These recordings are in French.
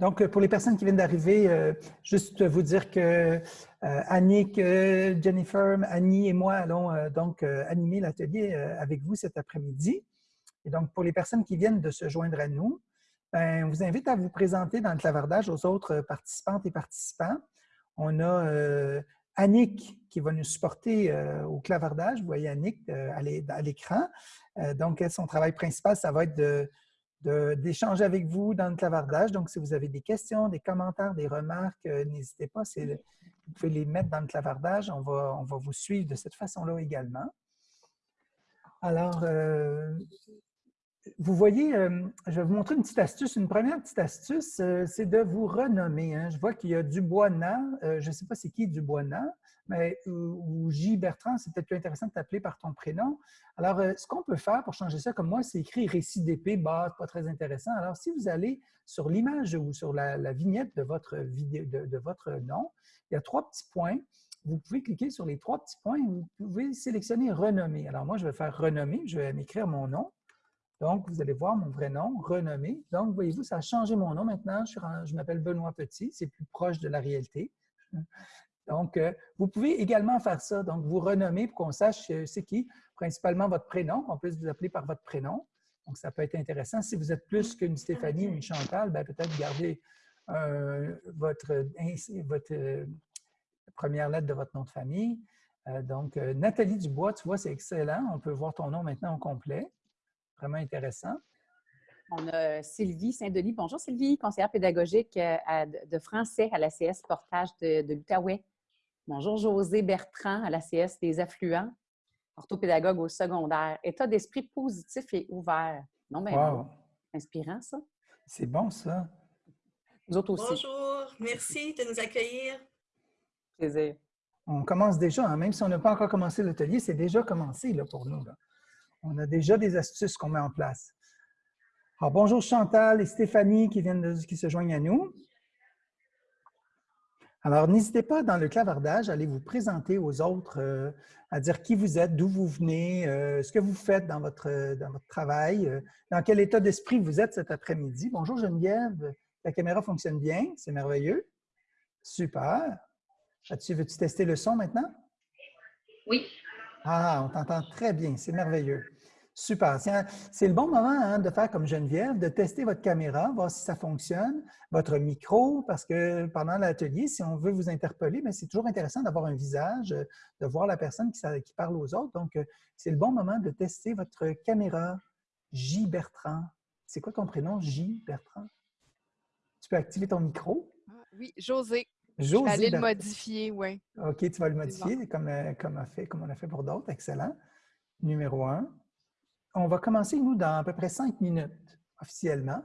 Donc, pour les personnes qui viennent d'arriver, euh, juste vous dire que euh, Annick, euh, Jennifer, Annie et moi allons donc animer l'atelier avec vous cet après-midi. Et donc, pour les personnes qui viennent de se joindre à nous, ben, on vous invite à vous présenter dans le clavardage aux autres participantes et participants. On a Annick qui va nous supporter au clavardage. Vous voyez Annick à l'écran. donc, son travail principal, ça va être de d'échanger avec vous dans le clavardage. Donc, si vous avez des questions, des commentaires, des remarques, euh, n'hésitez pas. Vous pouvez les mettre dans le clavardage. On va, vous suivre de cette façon-là également. Alors, euh, vous voyez, euh, je vais vous montrer une petite astuce. Une première petite astuce, c'est de vous renommer. Hein. Je vois qu'il y a Dubois-Na. je ne sais pas c'est qui Dubois-Na mais, ou, J. Bertrand, c'est peut-être plus intéressant de t'appeler par ton prénom. Alors, euh, ce qu'on peut faire pour changer ça, comme moi, c'est écrit récit d'épée, bas, pas très intéressant. Alors, si vous allez sur l'image ou sur la, vignette de votre, vidéo, de, votre nom, il y a trois petits points. Vous pouvez cliquer sur les trois petits points et vous pouvez sélectionner « Renommer ». Alors, moi, je vais faire « Renommer ». Je vais m'écrire mon nom. Donc, vous allez voir mon vrai nom, Renommé. Donc, voyez-vous, ça a changé mon nom maintenant. Je, m'appelle Benoît Petit. C'est plus proche de la réalité. Donc, euh, vous pouvez également faire ça. Donc, vous renommer pour qu'on sache euh, c'est qui, principalement votre prénom, qu'on puisse vous appeler par votre prénom. Donc, ça peut être intéressant. Si vous êtes plus qu'une Stéphanie ou une Chantal, ben, peut-être garder euh, votre, première lettre de votre nom de famille. donc, Nathalie Dubois, tu vois, c'est excellent. On peut voir ton nom maintenant en complet. Vraiment intéressant. On a Sylvie Saint-Denis. Bonjour Sylvie, conseillère pédagogique de français à la CS Portage de, de l'Outaouais. Bonjour, José Bertrand à l'ACS des affluents, orthopédagogue au secondaire. État d'esprit positif et ouvert. Non, mais inspirant, ça. C'est bon, ça. Nous autres aussi. Bonjour, merci de nous accueillir. Plaisir. On commence déjà, hein. même si on n'a pas encore commencé l'atelier, c'est déjà commencé là, pour nous. On a déjà des astuces qu'on met en place. Alors, bonjour Chantal et Stéphanie qui viennent qui se joignent à nous. Alors, n'hésitez pas dans le clavardage à aller vous présenter aux autres, euh, à dire qui vous êtes, d'où vous venez, euh, ce que vous faites dans votre, travail, euh, dans quel état d'esprit vous êtes cet après-midi. Bonjour Geneviève, la caméra fonctionne bien, c'est merveilleux. Super. Veux-tu tester le son maintenant? Oui. Ah, on t'entend très bien, c'est merveilleux. Super. C'est le bon moment hein, de faire comme Geneviève, de tester votre caméra, voir si ça fonctionne, votre micro, parce que pendant l'atelier, si on veut vous interpeller, c'est toujours intéressant d'avoir un visage, de voir la personne qui, qui parle aux autres. Donc, euh, c'est le bon moment de tester votre caméra. J. Bertrand. C'est quoi ton prénom, J. Bertrand? Tu peux activer ton micro? Ah, oui, José. José. Je vais le modifier, oui. OK, tu vas le modifier comme, euh, comme, on a fait, comme on a fait pour d'autres. Excellent. Numéro un on va commencer, nous, dans à peu près cinq minutes officiellement,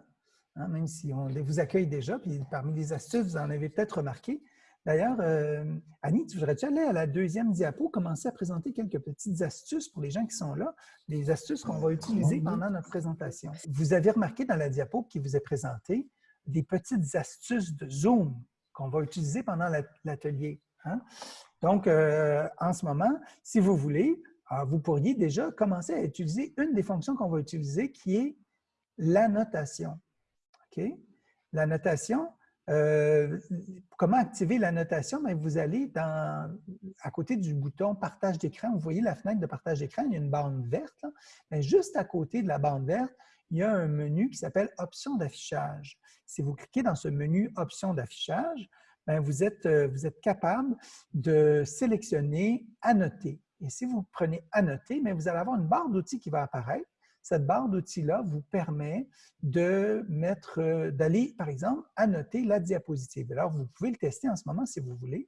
hein, même si on vous accueille déjà, puis parmi les astuces, vous en avez peut-être remarqué. D'ailleurs, euh, Annie, tu voudrais-tu aller à la deuxième diapo, commencer à présenter quelques petites astuces pour les gens qui sont là, des astuces qu'on va utiliser pendant notre présentation? Vous avez remarqué dans la diapo qui vous est présentée des petites astuces de Zoom qu'on va utiliser pendant l'atelier. Hein. Donc, euh, en ce moment, si vous voulez, ah, vous pourriez déjà commencer à utiliser une des fonctions qu'on va utiliser qui est l'annotation. OK? L'annotation, euh, comment activer l'annotation? Vous allez à côté du bouton « Partage d'écran ». Vous voyez la fenêtre de partage d'écran, il y a une bande verte. Mais juste à côté de la bande verte, il y a un menu qui s'appelle « Options d'affichage ». Si vous cliquez dans ce menu « Options d'affichage », vous êtes, euh, vous êtes capable de sélectionner « Annoter ». Et si vous prenez Annoter, mais vous allez avoir une barre d'outils qui va apparaître. Cette barre d'outils-là vous permet de mettre, euh, d'aller, par exemple, annoter la diapositive. Alors, vous pouvez le tester en ce moment si vous voulez.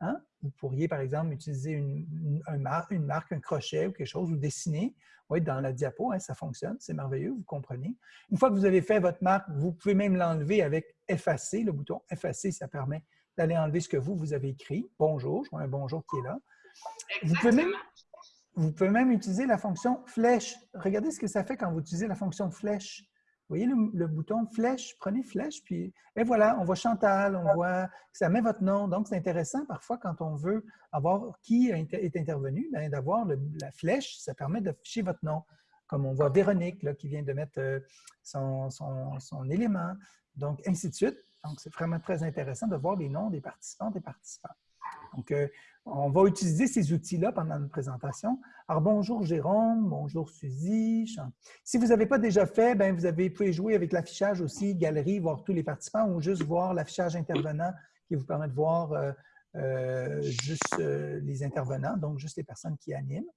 Hein? Vous pourriez, par exemple, utiliser une, marque, une marque, un crochet ou quelque chose, ou dessiner oui, dans la diapo. Hein, ça fonctionne, c'est merveilleux, vous comprenez. Une fois que vous avez fait votre marque, vous pouvez même l'enlever avec effacer. Le bouton effacer, ça permet d'aller enlever ce que vous, vous avez écrit. Bonjour, je vois un bonjour qui est là. Vous pouvez, même, vous pouvez même utiliser la fonction flèche. Regardez ce que ça fait quand vous utilisez la fonction flèche. Vous voyez le, bouton flèche, prenez flèche, puis et voilà, on voit Chantal, on voit, ça met votre nom. Donc, c'est intéressant parfois quand on veut avoir qui est intervenu, ben, d'avoir la flèche, ça permet d'afficher votre nom. Comme on voit Véronique qui vient de mettre euh, son, élément. Donc, ainsi de suite. Donc, c'est vraiment très intéressant de voir les noms des participantes et participants. Donc, euh, on va utiliser ces outils-là pendant notre présentation. Alors, bonjour Jérôme, bonjour Suzy. Si vous n'avez pas déjà fait, bien, vous, avez, pouvez jouer avec l'affichage aussi, galerie, voir tous les participants ou juste voir l'affichage intervenant qui vous permet de voir euh, euh, juste les intervenants, donc juste les personnes qui animent.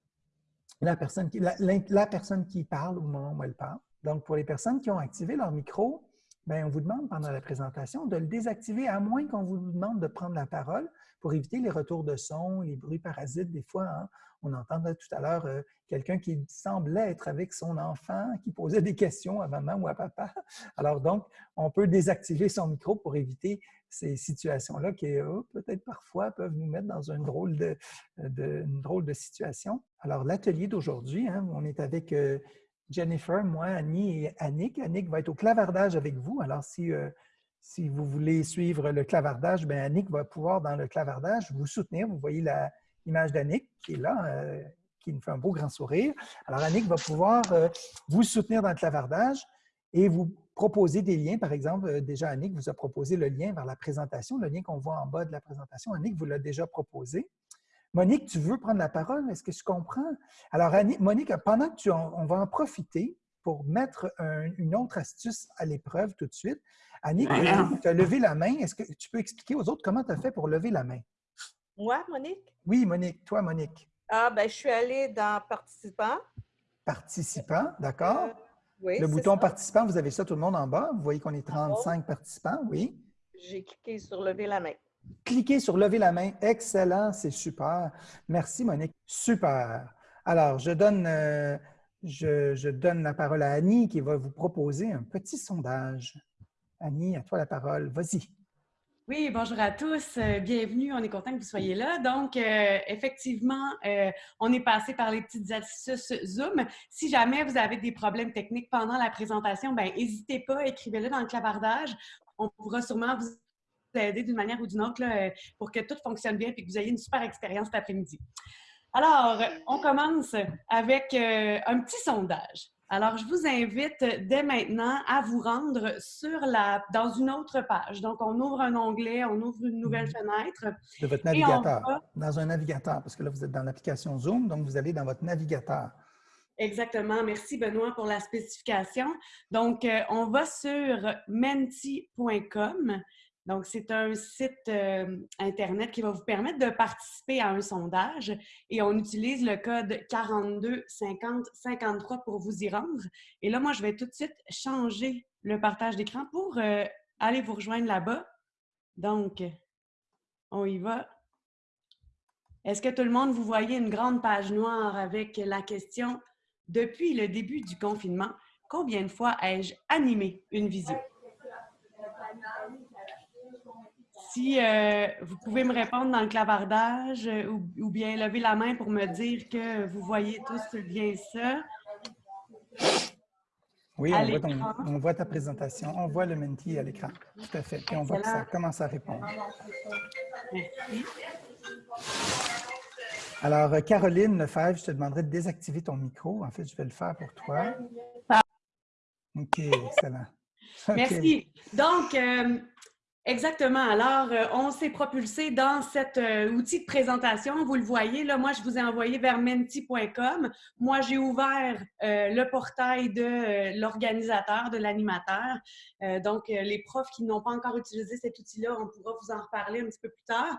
La personne qui, la personne qui parle au moment où elle parle. Donc, pour les personnes qui ont activé leur micro, Bien, on vous demande pendant la présentation de le désactiver, à moins qu'on vous demande de prendre la parole pour éviter les retours de son, les bruits parasites. Des fois, hein. on entendait tout à l'heure euh, quelqu'un qui semblait être avec son enfant, qui posait des questions à maman ou à papa. Alors donc, on peut désactiver son micro pour éviter ces situations-là qui, oh, peut-être parfois, peuvent nous mettre dans une drôle de, une drôle de situation. Alors, l'atelier d'aujourd'hui, hein, on est avec euh, Jennifer, moi, Annie et Annick. Annick va être au clavardage avec vous. Alors, si, euh, si vous voulez suivre le clavardage, bien, Annick va pouvoir, dans le clavardage, vous soutenir. Vous voyez l'image d'Annick qui est là, euh, qui nous fait un beau grand sourire. Alors, Annick va pouvoir euh, vous soutenir dans le clavardage et vous proposer des liens. Par exemple, déjà, Annick vous a proposé le lien vers la présentation, le lien qu'on voit en bas de la présentation. Annick vous l'a déjà proposé. Monique, tu veux prendre la parole? Est-ce que tu comprends? Alors, Monique, pendant que tu on va en profiter pour mettre une autre astuce à l'épreuve tout de suite. Annick, tu as levé la main. Est-ce que tu peux expliquer aux autres comment tu as fait pour lever la main? Moi, Monique? Oui, Monique. Toi, Monique. Ah, ben, je suis allée dans Participants. Participants, d'accord. Euh, oui, le bouton Participants, vous avez ça tout le monde en bas. Vous voyez qu'on est 35 participants, oui. J'ai cliqué sur Lever la main. Cliquez sur lever la main. Excellent, c'est super. Merci, Monique. Super. Alors, je donne, euh, je, donne la parole à Annie qui va vous proposer un petit sondage. Annie, à toi la parole. Vas-y. Oui, bonjour à tous. Euh, bienvenue. On est content que vous soyez là. Donc, euh, effectivement, on est passé par les petites astuces Zoom. Si jamais vous avez des problèmes techniques pendant la présentation, ben n'hésitez pas, écrivez-le dans le clavardage. On pourra sûrement vous aider d'une manière ou d'une autre euh, pour que tout fonctionne bien et que vous ayez une super expérience cet après-midi. Alors, on commence avec euh, un petit sondage. Alors, je vous invite dès maintenant à vous rendre sur la, dans une autre page. Donc, on ouvre un onglet, on ouvre une nouvelle mhm. fenêtre. De votre navigateur. Dans un navigateur, parce que là, vous êtes dans l'application Zoom, donc vous allez dans votre navigateur. Exactement. Merci, Benoît, pour la spécification. Donc, euh, on va sur menti.com donc, c'est un site euh, Internet qui va vous permettre de participer à un sondage et on utilise le code 42 50 53 pour vous y rendre. Et là, moi, je vais tout de suite changer le partage d'écran pour euh, aller vous rejoindre là-bas. Donc, on y va. Est-ce que tout le monde, vous voyez une grande page noire avec la question « Depuis le début du confinement, combien de fois ai-je animé une visio? » si euh, vous pouvez me répondre dans le clavardage euh, ou, bien lever la main pour me dire que vous voyez tous bien ça. Oui, on voit, ta présentation. On voit le menti à l'écran. Tout à fait. Et on voit que ça commence à répondre. Merci. Alors, Caroline Lefebvre, je te demanderai de désactiver ton micro. En fait, je vais le faire pour toi. OK, excellent. Merci. Donc, euh, Exactement. Alors, euh, on s'est propulsé dans cet euh, outil de présentation. Vous le voyez, là, moi, je vous ai envoyé vers menti.com. Moi, j'ai ouvert euh, le portail de l'organisateur, de l'animateur. donc, les profs qui n'ont pas encore utilisé cet outil-là, on pourra vous en reparler un petit peu plus tard.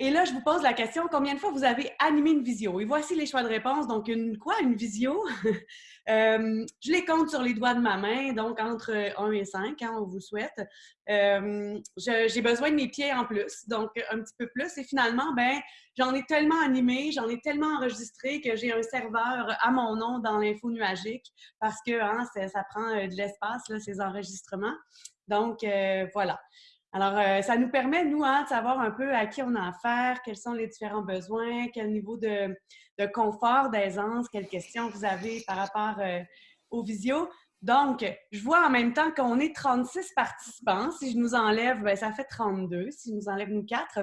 Et là, je vous pose la question, combien de fois vous avez animé une visio? Et voici les choix de réponse. Donc, une quoi, une visio? Euh, je les compte sur les doigts de ma main, donc entre 1 et 5, hein, on vous souhaite. Euh, j'ai besoin de mes pieds en plus, donc un petit peu plus. Et finalement, ben, j'en ai tellement animé, j'en ai tellement enregistré que j'ai un serveur à mon nom dans l'info nuagique parce que hein, ça, prend euh, de l'espace, ces enregistrements. Donc, voilà. Alors, euh, ça nous permet, nous, hein, de savoir un peu à qui on a affaire, quels sont les différents besoins, quel niveau de, confort, d'aisance, quelles questions vous avez par rapport euh, aux visios. Donc, je vois en même temps qu'on est 36 participants. Si je nous enlève, ben, ça fait 32. Si je nous enlève nous quatre.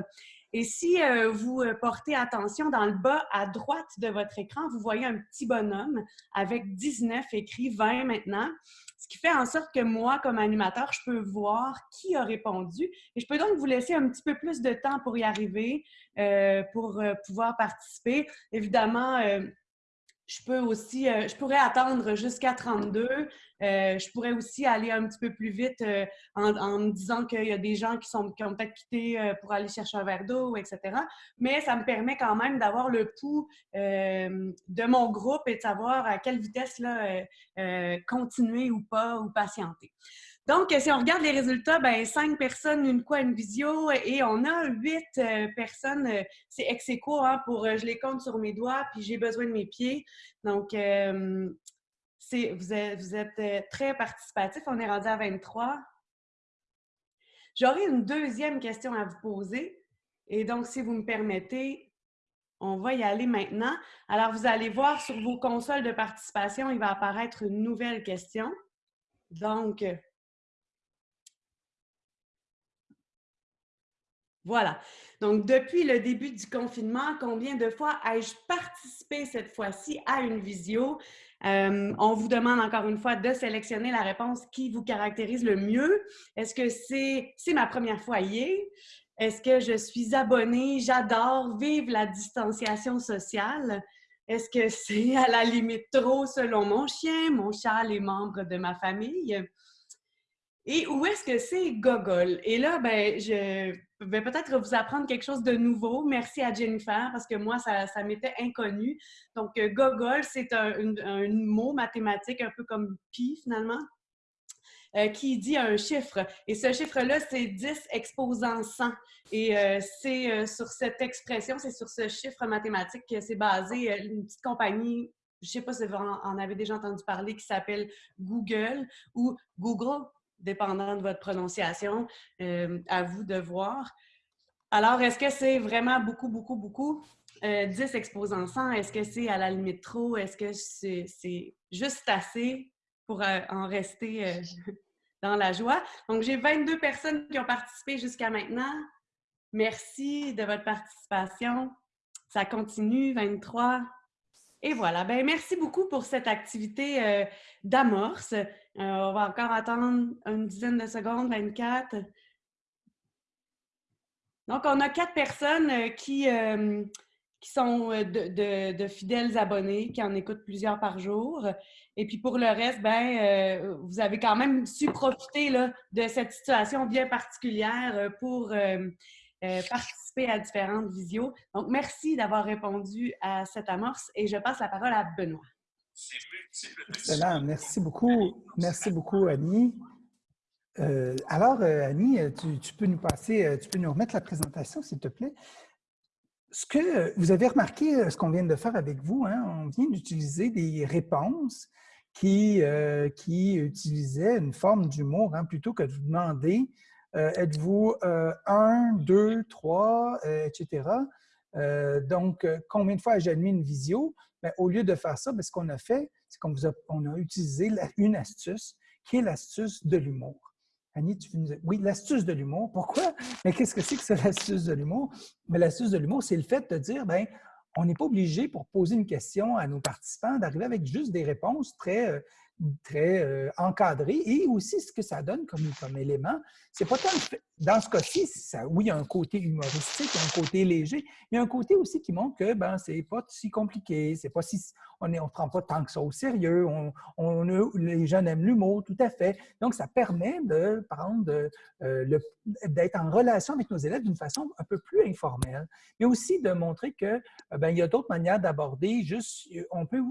Et si euh, vous portez attention, dans le bas à droite de votre écran, vous voyez un petit bonhomme avec 19 écrits, 20 maintenant fait en sorte que moi, comme animateur, je peux voir qui a répondu et je peux donc vous laisser un petit peu plus de temps pour y arriver, euh, pour euh, pouvoir participer. Évidemment, je peux aussi, euh, je pourrais attendre jusqu'à 32. Euh, je pourrais aussi aller un petit peu plus vite euh, en, me disant qu'il y a des gens qui, sont, qui ont peut-être quitté pour aller chercher un verre d'eau, etc. Mais ça me permet quand même d'avoir le pouls de mon groupe et de savoir à quelle vitesse là, continuer ou pas ou patienter. Donc, si on regarde les résultats, ben, cinq personnes, une quoi, une visio, et on a huit euh, personnes. Euh, c'est ex aequo, hein, pour, euh, je les compte sur mes doigts, puis j'ai besoin de mes pieds. Donc, vous êtes, vous êtes très participatif. On est rendu à 23. J'aurais une deuxième question à vous poser. Et donc, si vous me permettez, on va y aller maintenant. Alors, vous allez voir sur vos consoles de participation, il va apparaître une nouvelle question. Donc, Voilà. Donc, depuis le début du confinement, combien de fois ai-je participé cette fois-ci à une visio? Euh, on vous demande encore une fois de sélectionner la réponse qui vous caractérise le mieux. Est-ce que c'est ma première fois hier? Est-ce que je suis abonnée? J'adore vivre la distanciation sociale. Est-ce que c'est à la limite trop selon mon chien, mon chat, les membres de ma famille? Et où est-ce que c'est Gogol? Et là, ben, je vais peut-être vous apprendre quelque chose de nouveau. Merci à Jennifer, parce que moi, ça, m'était inconnu. Donc, euh, Gogol, c'est un, mot mathématique, un peu comme pi, finalement, euh, qui dit un chiffre. Et ce chiffre-là, c'est 10 exposant 100. Et euh, c'est sur cette expression, c'est sur ce chiffre mathématique que c'est basé une petite compagnie je ne sais pas si vous en avez déjà entendu parler, qui s'appelle Google ou Google dépendant de votre prononciation, euh, à vous de voir. Alors, est-ce que c'est vraiment beaucoup, beaucoup, beaucoup? 10 euh, exposants 100, est-ce que c'est à la limite trop? Est-ce que c'est juste assez pour euh, en rester dans la joie? Donc, j'ai 22 personnes qui ont participé jusqu'à maintenant. Merci de votre participation. Ça continue, 23. Et voilà. Ben, merci beaucoup pour cette activité d'amorce. Euh, on va encore attendre une dizaine de secondes, 24. Donc, on a quatre personnes euh, qui, euh, qui sont de, fidèles abonnés, qui en écoutent plusieurs par jour. Et puis pour le reste, ben, vous avez quand même su profiter là, de cette situation bien particulière pour participer à différentes visios. Donc, merci d'avoir répondu à cette amorce et je passe la parole à Benoît. Excellent. Merci beaucoup. Merci beaucoup, Annie. Euh, alors, euh, Annie, tu, peux nous passer, euh, tu peux nous remettre la présentation, s'il te plaît. Ce que vous avez remarqué, ce qu'on vient de faire avec vous, hein, on vient d'utiliser des réponses qui, qui utilisaient une forme d'humour, hein, plutôt que de vous demander êtes-vous un, deux, trois, etc. donc, combien de fois ai-je admis une visio? Ben, au lieu de faire ça, ben, ce qu'on a fait, c'est qu'on a, a utilisé une astuce qui est l'astuce de l'humour. Annie, tu nous Oui, l'astuce de l'humour. Pourquoi? Mais qu'est-ce que c'est que c'est l'astuce de l'humour? Mais l'astuce de l'humour, c'est le fait de dire, ben, on n'est pas obligé pour poser une question à nos participants d'arriver avec juste des réponses très, euh, très euh, encadré et aussi ce que ça donne comme, comme élément, c'est pas tant dans ce cas-ci, oui, il y a un côté humoristique, il y a un côté léger, il y a un côté aussi qui montre que ben c'est pas si compliqué, c'est pas si on ne prend pas tant que ça au sérieux, on, on les jeunes aiment l'humour, tout à fait. Donc ça permet de prendre euh, d'être en relation avec nos élèves d'une façon un peu plus informelle, mais aussi de montrer que ben, y a d'autres manières d'aborder. Juste, on peut,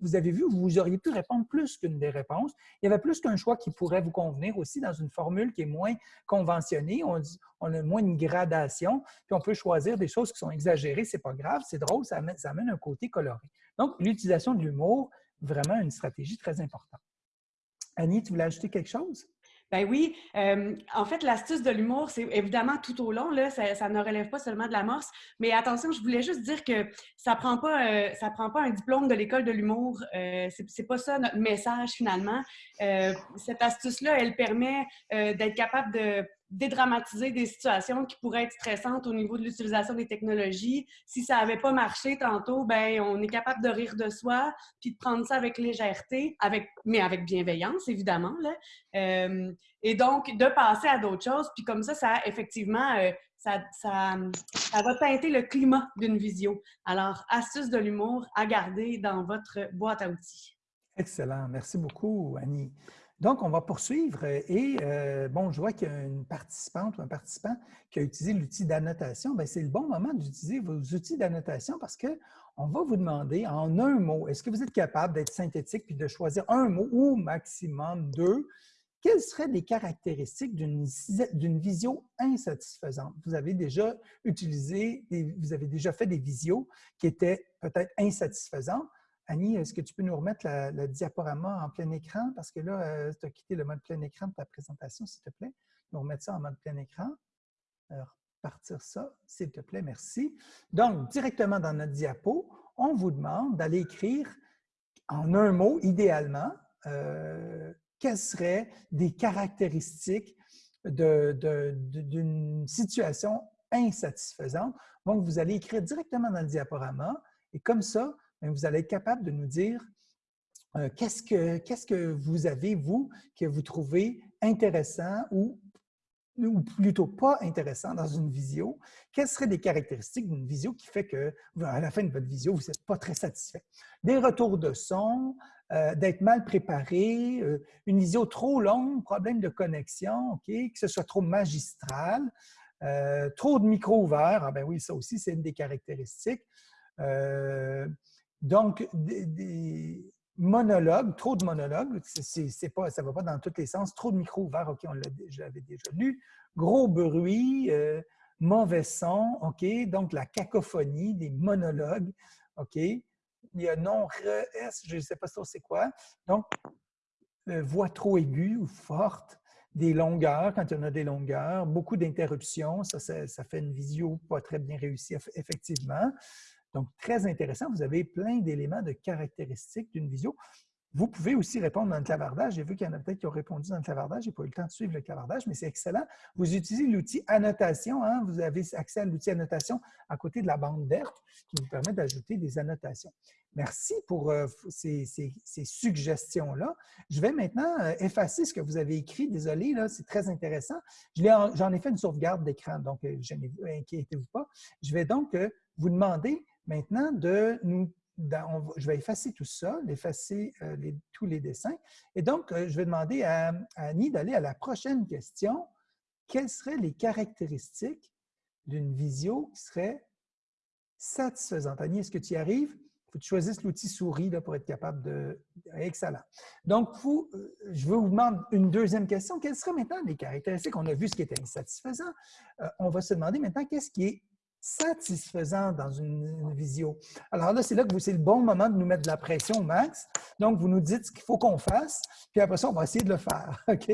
vous avez vu, vous auriez pu répondre plus qu'une des réponses. Il y avait plus qu'un choix qui pourrait vous convenir aussi dans une formule qui est moins conventionnée. On, a moins une gradation, puis on peut choisir des choses qui sont exagérées. C'est pas grave, c'est drôle, ça amène, ça amène un côté coloré. Donc, l'utilisation de l'humour, vraiment une stratégie très importante. Annie, tu voulais ajouter quelque chose? Ben oui. Euh, en fait, l'astuce de l'humour, c'est évidemment tout au long, là, ça, ne relève pas seulement de l'amorce. Mais attention, je voulais juste dire que ça ne prend, pas, euh, prend pas un diplôme de l'école de l'humour. Euh, c'est pas ça notre message finalement. cette astuce-là, elle permet d'être capable de dédramatiser des situations qui pourraient être stressantes au niveau de l'utilisation des technologies. Si ça n'avait pas marché tantôt, ben on est capable de rire de soi, puis de prendre ça avec légèreté, avec, mais avec bienveillance, évidemment. Là. Euh, et donc, de passer à d'autres choses, puis comme ça, ça effectivement, euh, ça, ça, va teinter le climat d'une visio. Alors, astuce de l'humour à garder dans votre boîte à outils. Excellent. Merci beaucoup, Annie. Donc, on va poursuivre et, euh, bon, je vois qu'il y a une participante ou un participant qui a utilisé l'outil d'annotation. Ben, c'est le bon moment d'utiliser vos outils d'annotation parce qu'on va vous demander en un mot, est-ce que vous êtes capable d'être synthétique puis de choisir un mot ou maximum deux? Quelles seraient les caractéristiques d'une visio insatisfaisante? Vous avez déjà utilisé, vous avez déjà fait des visios qui étaient peut-être insatisfaisantes. Annie, est-ce que tu peux nous remettre le diaporama en plein écran? Parce que là, euh, tu as quitté le mode plein écran de ta présentation, s'il te plaît. Nous remettre ça en mode plein écran. Alors, partir ça, s'il te plaît, merci. Donc, directement dans notre diapo, on vous demande d'aller écrire en un mot, idéalement, euh, quelles seraient des caractéristiques d'une situation insatisfaisante. Donc, vous allez écrire directement dans le diaporama et comme ça, vous allez être capable de nous dire euh, qu'est-ce que, vous avez, vous, que vous trouvez intéressant ou, ou plutôt pas intéressant dans une visio? Quelles seraient les caractéristiques d'une visio qui fait que, à la fin de votre visio, vous n'êtes pas très satisfait? Des retours de son, euh, d'être mal préparé, euh, une visio trop longue, problème de connexion, OK, que ce soit trop magistral, trop de micro ouverts, ah ben oui, ça aussi, c'est une des caractéristiques. Donc, des, monologues, trop de monologues, c'est pas, ça ne va pas dans tous les sens. Trop de micros ouverts, OK, on l'avait déjà lu. Gros bruit, euh, mauvais son, OK. Donc, la cacophonie, des monologues, OK. Il y a non re je ne sais pas c'est quoi. Donc, euh, voix trop aiguë ou forte, des longueurs, quand en a des longueurs, beaucoup d'interruptions, ça, ça, fait une visio pas très bien réussie, effectivement. Donc, très intéressant. Vous avez plein d'éléments de caractéristiques d'une visio. Vous pouvez aussi répondre dans le clavardage. J'ai vu qu'il y en a peut-être qui ont répondu dans le clavardage. Je n'ai pas eu le temps de suivre le clavardage, mais c'est excellent. Vous utilisez l'outil annotation. Hein. Vous avez accès à l'outil annotation à côté de la bande verte qui vous permet d'ajouter des annotations. Merci pour euh, ces, suggestions-là. Je vais maintenant euh, effacer ce que vous avez écrit. Désolé, c'est très intéressant. J'en ai, fait une sauvegarde d'écran, donc euh, inquiétez-vous pas. Je vais donc vous demander maintenant de nous je vais effacer tout ça, effacer euh, tous les dessins. Et donc, euh, je vais demander à, Annie d'aller à la prochaine question. Quelles seraient les caractéristiques d'une visio qui serait satisfaisante? Annie, est-ce que tu y arrives? Il faut que tu choisisses l'outil souris pour être capable de... Excellent. Donc, vous, euh, je vous demande une deuxième question. Quelles seraient maintenant les caractéristiques? On a vu ce qui était insatisfaisant. on va se demander maintenant qu'est-ce qui est satisfaisant dans une, visio. Alors là, c'est là que c'est le bon moment de nous mettre de la pression au max. Donc, vous nous dites ce qu'il faut qu'on fasse, puis après ça, on va essayer de le faire. OK?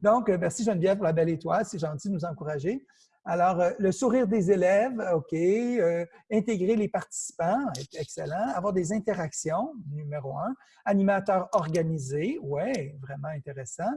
Donc, euh, merci Geneviève pour la belle étoile. C'est gentil de nous encourager. Alors, euh, le sourire des élèves, OK. Euh, intégrer les participants, excellent. Avoir des interactions, numéro un. Animateur organisé, oui, vraiment intéressant.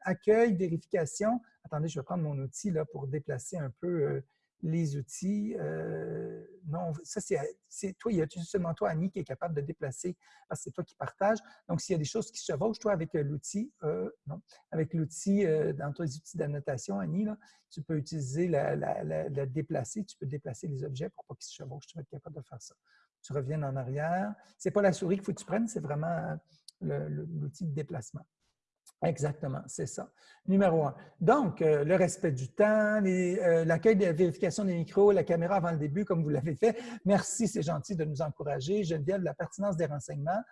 Accueil, vérification. Attendez, je vais prendre mon outil là, pour déplacer un peu les outils. Euh, non, ça, c'est toi, il y a seulement toi, Annie, qui est capable de déplacer parce que c'est toi qui partages. Donc, s'il y a des choses qui se chevauchent, toi, avec euh, l'outil, euh, non, avec l'outil, dans tes outils d'annotation, Annie, là, tu peux utiliser la, la, déplacer, tu peux déplacer les objets pour pas qu'ils se chevauchent. Tu vas être capable de faire ça. Tu reviens en arrière. C'est pas la souris qu'il faut que tu prennes, c'est vraiment l'outil de déplacement. Exactement, c'est ça. Numéro un. Donc, euh, le respect du temps, euh, l'accueil de la vérification des micros, la caméra avant le début, comme vous l'avez fait. Merci, c'est gentil de nous encourager. Geneviève, la pertinence des renseignements.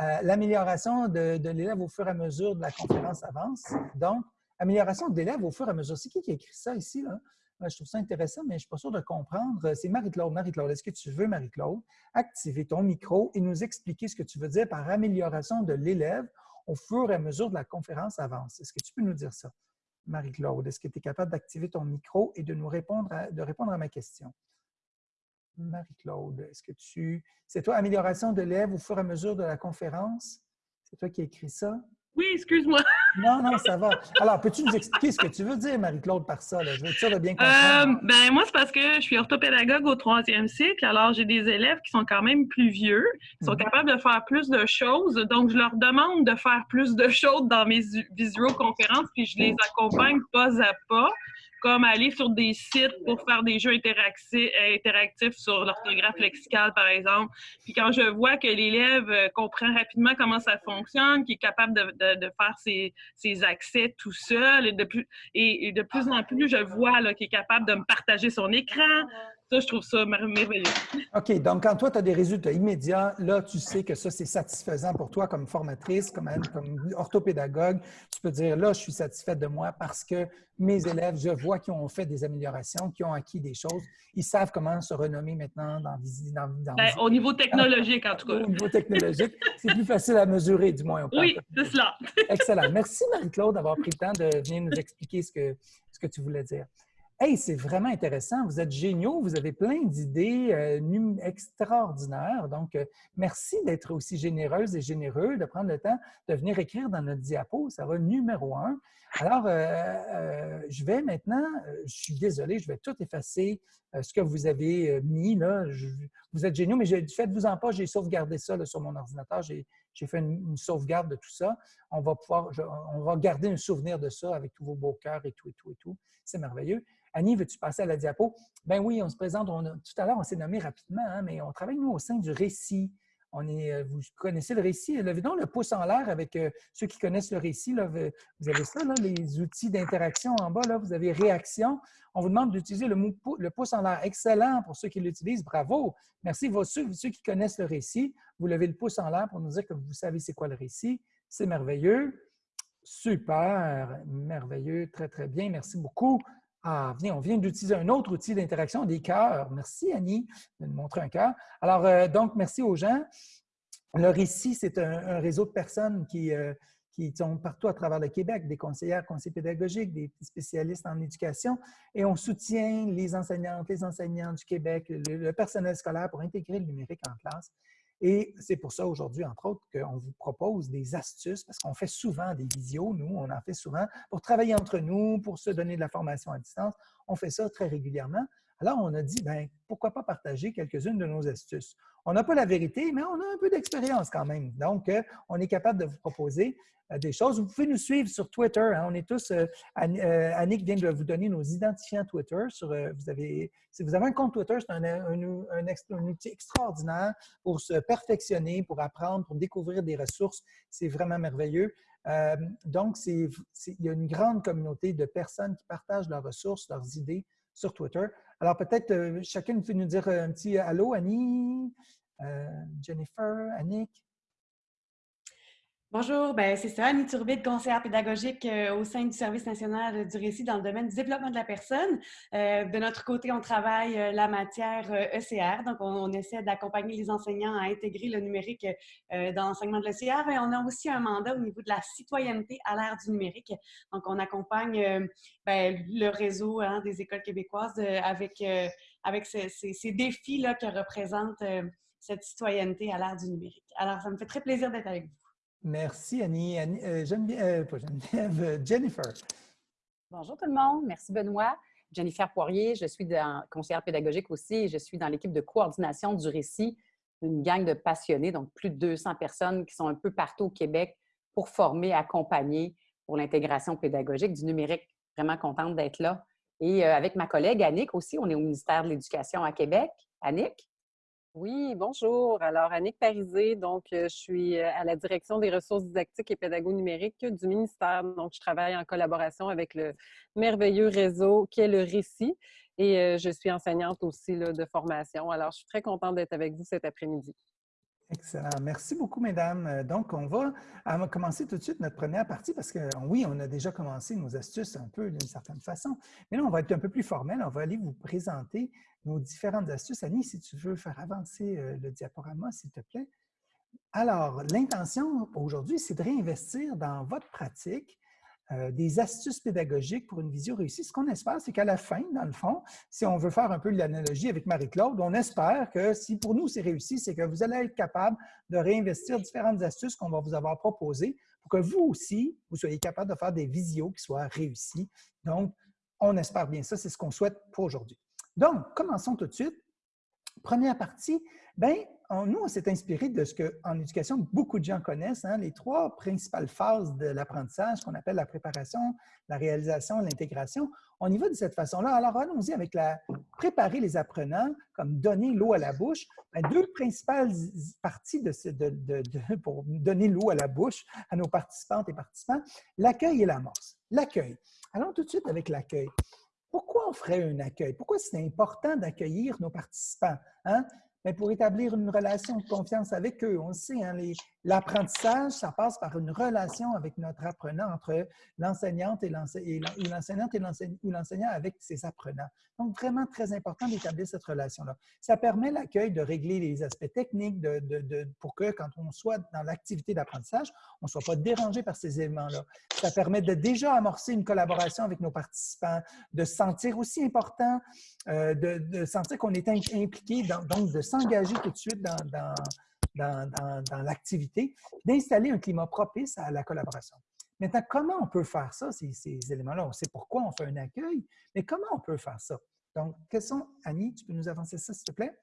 Euh, l'amélioration de, l'élève au fur et à mesure de la conférence avance. Donc, amélioration de l'élève au fur et à mesure. C'est qui qui a écrit ça ici? Là? Je trouve ça intéressant, mais je ne suis pas sûr de comprendre. C'est Marie-Claude. Marie-Claude, est-ce que tu veux, Marie-Claude, activer ton micro et nous expliquer ce que tu veux dire par amélioration de l'élève au fur et à mesure de la conférence avance. Est-ce que tu peux nous dire ça? Marie-Claude, est-ce que tu es capable d'activer ton micro et de nous répondre à, de répondre à ma question? Marie-Claude, est-ce que tu... C'est toi, amélioration de l'élève au fur et à mesure de la conférence? C'est toi qui as écrit ça? Oui, excuse-moi. Non, non, ça va. Alors, peux-tu nous expliquer ce que tu veux dire, Marie-Claude, par ça? Je veux de bien comprendre. Euh, ben, moi, c'est parce que je suis orthopédagogue au troisième cycle. Alors, j'ai des élèves qui sont quand même plus vieux, qui sont mhm. capables de faire plus de choses. Donc, je leur demande de faire plus de choses dans mes visioconférences, puis je les accompagne pas à pas comme aller sur des sites pour faire des jeux interactifs, sur l'orthographe lexicale, par exemple. Puis quand je vois que l'élève euh, comprend rapidement comment ça fonctionne, qu'il est capable de, faire ses, accès tout seul, et de plus, et, de plus en plus, je vois qu'il est capable de me partager son écran, ça, je trouve ça merveilleux. OK. Donc, quand toi, tu as des résultats immédiats, là, tu sais que ça, c'est satisfaisant pour toi comme formatrice, comme, comme orthopédagogue. Tu peux dire, là, je suis satisfaite de moi parce que mes élèves, je vois qu'ils ont fait des améliorations, qu'ils ont acquis des choses. Ils savent comment se renommer maintenant dans, dans, dans ben, Au niveau technologique, en tout cas. Au niveau technologique, c'est plus facile à mesurer, du moins. Oui, c'est cela. Excellent. Merci, Marie-Claude, d'avoir pris le temps de venir nous expliquer ce que, ce que tu voulais dire. Hey, c'est vraiment intéressant. Vous êtes géniaux. Vous avez plein d'idées euh, extraordinaires. Donc, euh, merci d'être aussi généreuse et généreux, de prendre le temps de venir écrire dans notre diapo. Ça va numéro un. Alors, euh, je vais maintenant, je suis désolé, je vais tout effacer ce que vous avez mis là. vous êtes géniaux, mais faites-vous en pas, j'ai sauvegardé ça sur mon ordinateur. J'ai fait une, sauvegarde de tout ça. On va pouvoir, on va garder un souvenir de ça avec tous vos beaux cœurs et tout, et tout, et tout. C'est merveilleux. Annie, veux-tu passer à la diapo? Ben oui, on se présente. tout à l'heure, on s'est nommé rapidement, hein, mais on travaille, nous, au sein du récit. On est, euh, vous connaissez le récit? Levez donc le pouce en l'air avec euh, ceux qui connaissent le récit. Là, vous avez ça, les outils d'interaction en bas. Là, vous avez réaction. On vous demande d'utiliser le, le, pouce en l'air. Excellent pour ceux qui l'utilisent. Bravo. Merci. Ceux, ceux qui connaissent le récit, vous levez le pouce en l'air pour nous dire que vous savez c'est quoi le récit. C'est merveilleux. Super. Merveilleux. Très, très bien. Merci beaucoup. Ah, viens, on vient d'utiliser un autre outil d'interaction, des cœurs. Merci, Annie, de nous montrer un cœur. Alors, euh, donc, merci aux gens. Le récit, c'est un, réseau de personnes qui, euh, qui sont partout à travers le Québec, des conseillères, conseillers pédagogiques, des spécialistes en éducation, et on soutient les enseignantes, les enseignants du Québec, le personnel scolaire pour intégrer le numérique en classe. Et c'est pour ça aujourd'hui, entre autres, qu'on vous propose des astuces, parce qu'on fait souvent des visios, nous, on en fait souvent, pour travailler entre nous, pour se donner de la formation à distance. On fait ça très régulièrement. Alors, on a dit, ben, pourquoi pas partager quelques-unes de nos astuces? On n'a pas la vérité, mais on a un peu d'expérience quand même. Donc, euh, on est capable de vous proposer euh, des choses. Vous pouvez nous suivre sur Twitter. Hein. On est tous, euh, Annick vient de vous donner nos identifiants Twitter. Si vous avez un compte Twitter, c'est un, outil extraordinaire pour se perfectionner, pour apprendre, pour découvrir des ressources. C'est vraiment merveilleux. donc, il y a une grande communauté de personnes qui partagent leurs ressources, leurs idées sur Twitter. Alors, peut-être euh, chacune peut nous dire euh, un petit allô, Annie, euh, Jennifer, Annick. Bonjour, ben c'est ça, Annie Turbide, conseillère pédagogique euh, au sein du Service national du récit dans le domaine du développement de la personne. Euh, de notre côté, on travaille euh, la matière ECR, e donc on, essaie d'accompagner les enseignants à intégrer le numérique dans l'enseignement de l'ECR et on a aussi un mandat au niveau de la citoyenneté à l'ère du numérique. Donc on accompagne ben, le réseau hein, des écoles québécoises avec, avec ces, ces défis-là que représente cette citoyenneté à l'ère du numérique. Alors, ça me fait très plaisir d'être avec vous. Merci, Annie. Annie euh, Geneviève, pas Geneviève, euh, Jennifer. Bonjour tout le monde. Merci, Benoît. Jennifer Poirier, je suis conseillère pédagogique aussi et je suis dans l'équipe de coordination du récit, une gang de passionnés, donc plus de 200 personnes qui sont un peu partout au Québec pour former, accompagner pour l'intégration pédagogique du numérique. Vraiment contente d'être là. Et euh, avec ma collègue Annick aussi, on est au ministère de l'Éducation à Québec. Annick? Oui, bonjour. Alors, Annick Parisé, donc je suis à la direction des ressources didactiques et pédago numériques du ministère. Donc, je travaille en collaboration avec le merveilleux réseau qui est le Récit et je suis enseignante aussi de formation. Alors, je suis très contente d'être avec vous cet après-midi. Excellent. Merci beaucoup, mesdames. Donc, on va, commencer tout de suite notre première partie parce que oui, on a déjà commencé nos astuces un peu d'une certaine façon, mais là, on va être un peu plus formel. On va aller vous présenter nos différentes astuces. Annie, si tu veux faire avancer euh, le diaporama, s'il te plaît. Alors, l'intention aujourd'hui, c'est de réinvestir dans votre pratique euh, des astuces pédagogiques pour une vision réussie. Ce qu'on espère, c'est qu'à la fin, dans le fond, si on veut faire un peu l'analogie avec Marie-Claude, on espère que si pour nous c'est réussi, c'est que vous allez être capable de réinvestir différentes astuces qu'on va vous avoir proposées pour que vous aussi, vous soyez capable de faire des visios qui soient réussis. Donc, on espère bien ça, c'est ce qu'on souhaite pour aujourd'hui. Donc, commençons tout de suite. Première partie, nous, on s'est inspiré de ce qu'en éducation, beaucoup de gens connaissent, hein, les trois principales phases de l'apprentissage qu'on appelle la préparation, la réalisation, l'intégration. On y va de cette façon-là. Alors, allons-y avec la préparer les apprenants, comme donner l'eau à la bouche. Ben, deux principales parties de, pour donner l'eau à la bouche à nos participantes et participants, l'accueil et l'amorce. L'accueil. Allons tout de suite avec l'accueil. Pourquoi on ferait un accueil? Pourquoi c'est important d'accueillir nos participants? Hein? Mais pour établir une relation de confiance avec eux. On le sait, hein, l'apprentissage, ça passe par une relation avec notre apprenant, entre l'enseignante et l'enseignante ou l'enseignant avec ses apprenants. Donc, vraiment très important d'établir cette relation-là. Ça permet l'accueil de régler les aspects techniques pour que, quand on soit dans l'activité d'apprentissage, on ne soit pas dérangé par ces éléments-là. Ça permet de déjà amorcer une collaboration avec nos participants, de se sentir aussi important, euh, de, sentir qu'on est impliqué, donc de s'engager tout de suite dans, dans, l'activité, d'installer un climat propice à la collaboration. Maintenant, comment on peut faire ça, ces, éléments-là? On sait pourquoi on fait un accueil, mais comment on peut faire ça? Donc, quels sont, Annie, tu peux nous avancer ça, s'il te plaît?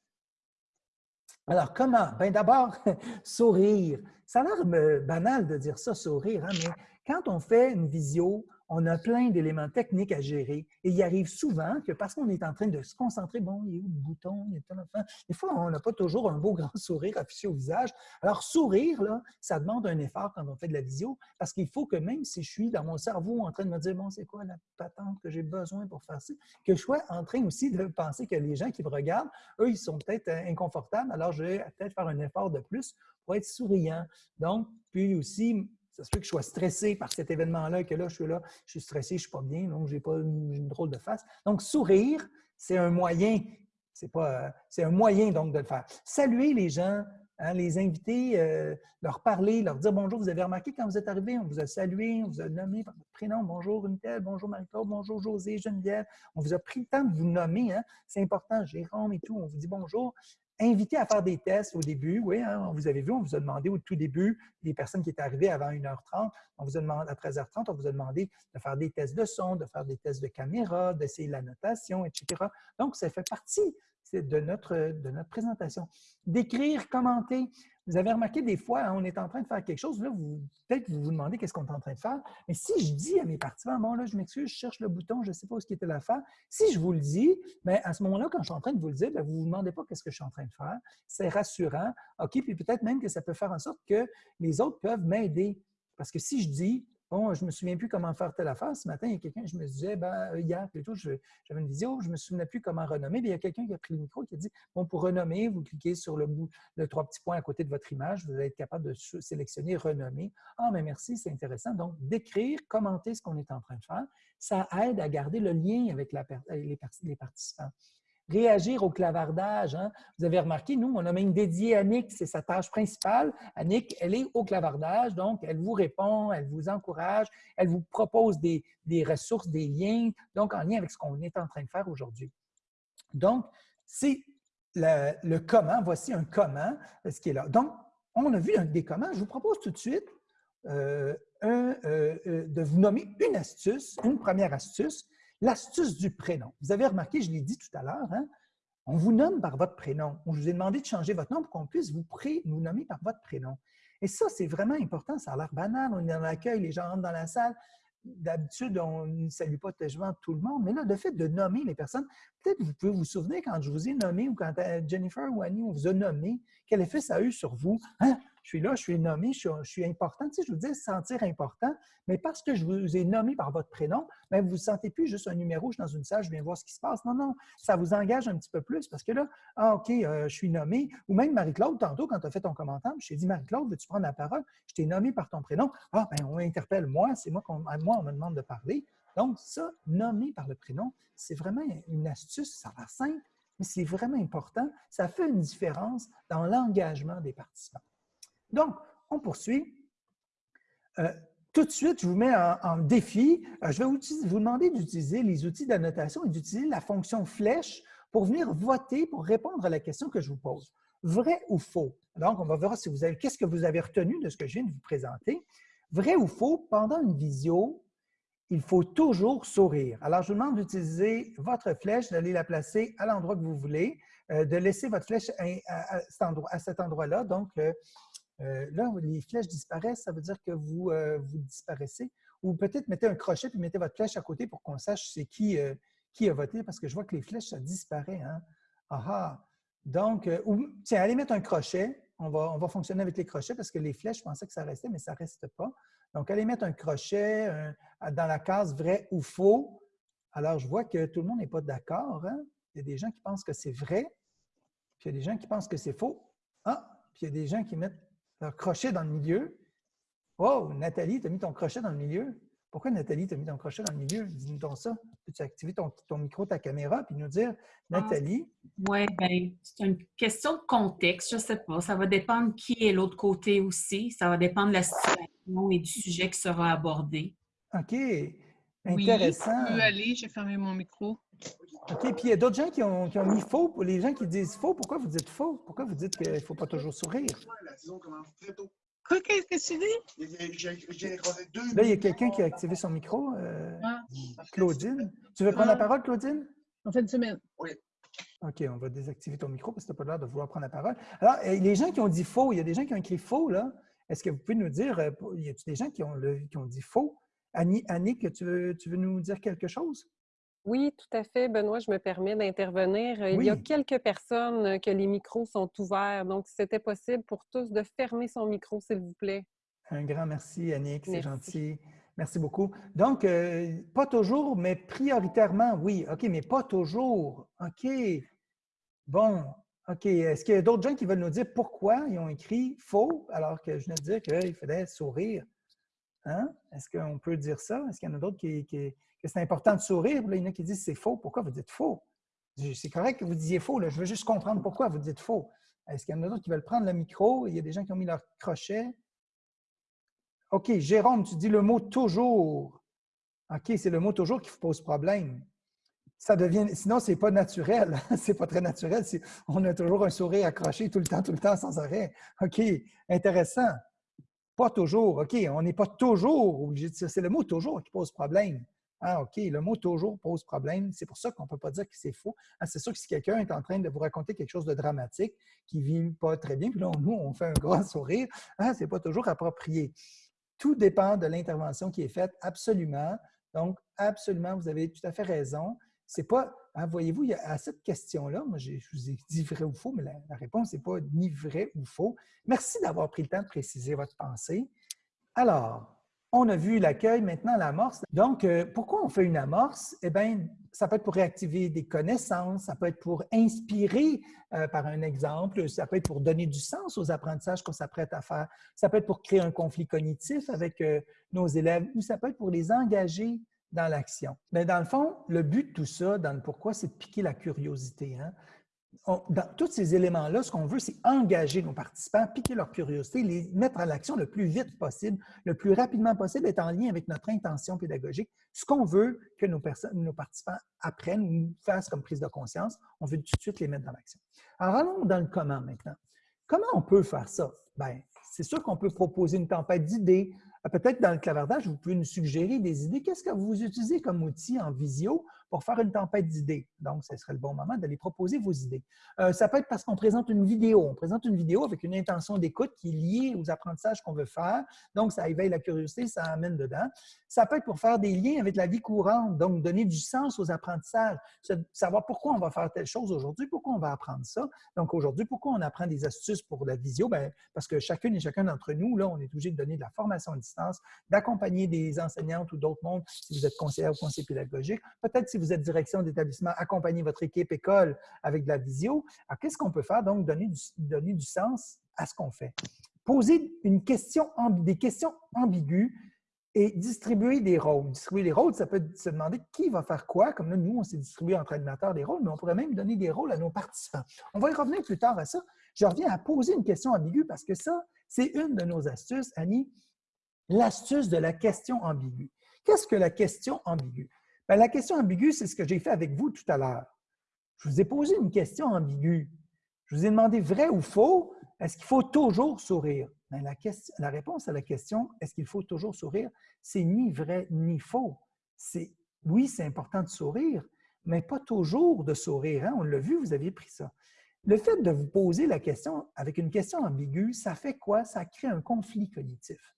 Alors, comment? Bien, d'abord, sourire. Ça a l'air euh, banal de dire ça, sourire, hein, mais quand on fait une visio, on a plein d'éléments techniques à gérer. Et il arrive souvent que parce qu'on est en train de se concentrer, bon, il y a où le bouton, il a enfant. Des fois, on n'a pas toujours un beau grand sourire affiché au visage. Alors, sourire, là, ça demande un effort quand on fait de la visio, parce qu'il faut que même si je suis dans mon cerveau en train de me dire, bon, c'est quoi la patente que j'ai besoin pour faire ça, que je sois en train aussi de penser que les gens qui me regardent, eux, ils sont peut-être euh, inconfortables, alors je vais peut-être faire un effort de plus pour être souriant. Donc, puis aussi, ça se peut que je sois stressé par cet événement-là, que là, je suis là, je suis stressé, je ne suis pas bien, donc je n'ai pas une, drôle de face. Donc, sourire, c'est un moyen, c'est pas, un moyen donc de le faire. Saluer les gens, hein, les inviter, euh, leur parler, leur dire bonjour. Vous avez remarqué quand vous êtes arrivé, on vous a salué, on vous a nommé par votre prénom. Bonjour Unitel, bonjour Marie-Claude, bonjour José, Geneviève. On vous a pris le temps de vous nommer. Hein. C'est important, Jérôme et tout. On vous dit bonjour invité à faire des tests au début. Oui, hein, vous avez vu, on vous a demandé au tout début, les personnes qui étaient arrivées avant 1h30, on vous a demandé, à 13h30, on vous a demandé de faire des tests de son, de faire des tests de caméra, d'essayer la notation, etc. Donc, ça fait partie de notre, de notre présentation. D'écrire, commenter. Vous avez remarqué des fois, hein, on est en train de faire quelque chose, là, peut-être vous vous demandez qu'est-ce qu'on est en train de faire, mais si je dis à mes participants, bon là, je m'excuse, je cherche le bouton, je ne sais pas ce qui était l'affaire, si je vous le dis, bien, à ce moment-là, quand je suis en train de vous le dire, bien, vous ne vous demandez pas qu'est-ce que je suis en train de faire. C'est rassurant. OK, puis peut-être même que ça peut faire en sorte que les autres peuvent m'aider. Parce que si je dis, Bon, je me souviens plus comment faire telle affaire. Ce matin, il y a quelqu'un, je me disais, ben, euh, hier plutôt, j'avais une vidéo, je me souvenais plus comment renommer. il y a quelqu'un qui a pris le micro qui a dit, bon, pour renommer, vous cliquez sur le bout, le trois petits points à côté de votre image, vous allez être capable de sélectionner renommer. Ah, mais merci, c'est intéressant. Donc, d'écrire, commenter ce qu'on est en train de faire, ça aide à garder le lien avec les participants réagir au clavardage. Hein. Vous avez remarqué, nous, on a même dédié Annick, c'est sa tâche principale. Annick, elle est au clavardage, donc elle vous répond, elle vous encourage, elle vous propose des, ressources, des liens, donc en lien avec ce qu'on est en train de faire aujourd'hui. Donc, c'est le, comment. Voici un comment, euh, ce qui est là. Donc, on a vu un des comment. Je vous propose tout de suite euh, euh, de vous nommer une astuce, une première astuce L'astuce du prénom. Vous avez remarqué, je l'ai dit tout à l'heure, hein, on vous nomme par votre prénom. On vous a demandé de changer votre nom pour qu'on puisse vous, vous nommer par votre prénom. Et ça, c'est vraiment important. Ça a l'air banal. On est dans l'accueil, les gens rentrent dans la salle. D'habitude, on ne salue pas tellement tout le monde. Mais là, le fait de nommer les personnes, peut-être vous pouvez vous souvenir quand je vous ai nommé ou quand euh, Jennifer ou Annie, on vous a nommé, quel effet ça a eu sur vous. Hein? je suis là, je suis nommé, je suis, important. Je vous dis sentir important, mais parce que je vous ai nommé par votre prénom, bien, vous ne vous sentez plus juste un numéro, je dans une salle, je viens voir ce qui se passe. Non, non, ça vous engage un petit peu plus parce que là, ah, OK, euh, je suis nommé. Ou même Marie-Claude, tantôt, quand tu as fait ton commentaire, je t'ai dit, Marie-Claude, veux-tu prendre la parole? Je t'ai nommé par ton prénom. Ah, bien, on interpelle moi, c'est moi, qu'on, moi, on me demande de parler. Donc, ça, nommé par le prénom, c'est vraiment une astuce, ça va simple, mais c'est vraiment important. Ça fait une différence dans l'engagement des participants. Donc, on poursuit. Euh, tout de suite, je vous mets en, défi. Euh, je vais vous, demander d'utiliser les outils d'annotation et d'utiliser la fonction flèche pour venir voter, pour répondre à la question que je vous pose. Vrai ou faux? Donc, on va voir si qu'est-ce que vous avez retenu de ce que je viens de vous présenter. Vrai ou faux, pendant une visio, il faut toujours sourire. Alors, je vous demande d'utiliser votre flèche, d'aller la placer à l'endroit que vous voulez, euh, de laisser votre flèche à, cet endroit-là. Donc, euh, euh, là, les flèches disparaissent, ça veut dire que vous, vous disparaissez. Ou peut-être mettez un crochet puis mettez votre flèche à côté pour qu'on sache c'est qui, a voté, parce que je vois que les flèches, ça disparaît. Hein? Ah Donc, ou, tiens, allez mettre un crochet. On va, on va fonctionner avec les crochets parce que les flèches, je pensais que ça restait, mais ça ne reste pas. Donc, allez mettre un crochet dans la case vrai ou faux. Alors, je vois que tout le monde n'est pas d'accord. Hein? Il y a des gens qui pensent que c'est vrai, puis il y a des gens qui pensent que c'est faux. Ah, puis il y a des gens qui mettent leur crochet dans le milieu. Oh, Nathalie, tu as mis ton crochet dans le milieu? Pourquoi, Nathalie, tu as mis ton crochet dans le milieu? Dis-nous donc ça. Peux-tu activer ton, micro, ta caméra, puis nous dire, ah. Nathalie? oui, bien, c'est une question de contexte, je ne sais pas. Ça va dépendre qui est l'autre côté aussi. Ça va dépendre de la situation et du sujet qui sera abordé. OK. Intéressant. Oui, je peux aller, j'ai fermé mon micro. OK, puis il y a d'autres gens qui ont, qui ont, mis faux. Pour les gens qui disent faux, pourquoi vous dites faux? Pourquoi vous dites qu'il ne faut pas toujours sourire? Qu'est-ce que tu dis? Là, il y a quelqu'un qui a activé son micro. Euh, ah. Claudine. Tu veux prendre la parole, Claudine? En fin de semaine. Oui. OK, on va désactiver ton micro parce que tu n'as pas l'air de vouloir prendre la parole. Alors, les gens qui ont dit faux, il y a des gens qui ont écrit faux, là. Est-ce que vous pouvez nous dire, euh, y a des gens qui ont, qui ont dit faux? Annick, tu veux, tu veux nous dire quelque chose? Oui, tout à fait, Benoît, je me permets d'intervenir. Il y a quelques personnes que les micros sont ouverts, donc c'était possible pour tous de fermer son micro, s'il vous plaît. Un grand merci, Annick, c'est gentil. Merci beaucoup. Donc, euh, pas toujours, mais prioritairement, oui. OK, mais pas toujours. OK. Bon, OK. Est-ce qu'il y a d'autres gens qui veulent nous dire pourquoi ils ont écrit faux alors que je viens de dire qu'il fallait sourire? Hein? Est-ce qu'on peut dire ça? Est-ce qu'il y en a d'autres qui, qui, que c'est important de sourire. il y en a qui disent c'est faux. Pourquoi vous dites faux? C'est correct que vous disiez faux. Je veux juste comprendre pourquoi vous dites faux. Est-ce qu'il y en a d'autres qui veulent prendre le micro? Il y a des gens qui ont mis leur crochet. OK, Jérôme, tu dis le mot toujours. OK, c'est le mot toujours qui vous pose problème. Ça devient, sinon, ce n'est pas naturel. c'est pas très naturel. On a toujours un sourire accroché tout le temps, tout le temps, sans arrêt. OK, intéressant. Pas toujours. OK, on n'est pas toujours obligé de dire. C'est le mot toujours qui pose problème. Ah, OK, le mot toujours pose problème. C'est pour ça qu'on ne peut pas dire que c'est faux. Ah, c'est sûr que si quelqu'un est en train de vous raconter quelque chose de dramatique qui ne vit pas très bien, puis là, nous, on fait un grand sourire, ah, ce n'est pas toujours approprié. Tout dépend de l'intervention qui est faite, absolument. Donc, absolument, vous avez tout à fait raison. C'est pas, hein, voyez-vous, à cette question-là, moi, je vous ai dit vrai ou faux, mais la, la réponse n'est pas ni vrai ou faux. Merci d'avoir pris le temps de préciser votre pensée. Alors, on a vu l'accueil, maintenant l'amorce. Donc, euh, pourquoi on fait une amorce? Eh bien, ça peut être pour réactiver des connaissances, ça peut être pour inspirer euh, par un exemple, ça peut être pour donner du sens aux apprentissages qu'on s'apprête à faire, ça peut être pour créer un conflit cognitif avec euh, nos élèves ou ça peut être pour les engager dans l'action. Mais dans le fond, le but de tout ça, dans le pourquoi, c'est de piquer la curiosité. Hein? Dans tous ces éléments-là, ce qu'on veut, c'est engager nos participants, piquer leur curiosité, les mettre à l'action le plus vite possible, le plus rapidement possible, être en lien avec notre intention pédagogique. Ce qu'on veut que nos, nos participants apprennent ou fassent comme prise de conscience, on veut tout de suite les mettre dans l'action. Alors, allons dans le comment maintenant. Comment on peut faire ça? Bien, c'est sûr qu'on peut proposer une tempête d'idées. Peut-être dans le clavardage, vous pouvez nous suggérer des idées. Qu'est-ce que vous utilisez comme outil en visio pour faire une tempête d'idées. Donc, ce serait le bon moment d'aller proposer vos idées. Euh, ça peut être parce qu'on présente une vidéo. On présente une vidéo avec une intention d'écoute qui est liée aux apprentissages qu'on veut faire. Donc, ça éveille la curiosité, ça amène dedans. Ça peut être pour faire des liens avec la vie courante, donc donner du sens aux apprentissages, savoir pourquoi on va faire telle chose aujourd'hui, pourquoi on va apprendre ça. Donc, aujourd'hui, pourquoi on apprend des astuces pour la visio? Bien, parce que chacune et chacun d'entre nous, là, on est obligé de donner de la formation à distance, d'accompagner des enseignantes ou d'autres mondes si vous êtes conseillère ou conseiller pédagogique. Peut-être si vous êtes direction d'établissement, accompagner votre équipe école avec de la visio. Alors, qu'est-ce qu'on peut faire? Donc, donner du, donner du sens à ce qu'on fait. Poser une question, des questions ambiguës et distribuer des rôles. Distribuer des rôles, ça peut se demander qui va faire quoi. Comme là, nous, on s'est distribué entre animateurs des rôles, mais on pourrait même donner des rôles à nos participants. On va y revenir plus tard à ça. Je reviens à poser une question ambiguë parce que ça, c'est une de nos astuces, Annie, l'astuce de la question ambiguë. Qu'est-ce que la question ambiguë? Ben, la question ambiguë, c'est ce que j'ai fait avec vous tout à l'heure. Je vous ai posé une question ambiguë. Je vous ai demandé vrai ou faux, est-ce qu'il faut toujours sourire? Ben, la, réponse à la question est-ce qu'il faut toujours sourire, c'est ni vrai ni faux. C'est oui, c'est important de sourire, mais pas toujours de sourire. Hein? On l'a vu, vous aviez pris ça. Le fait de vous poser la question avec une question ambiguë, ça fait quoi? Ça crée un conflit cognitif.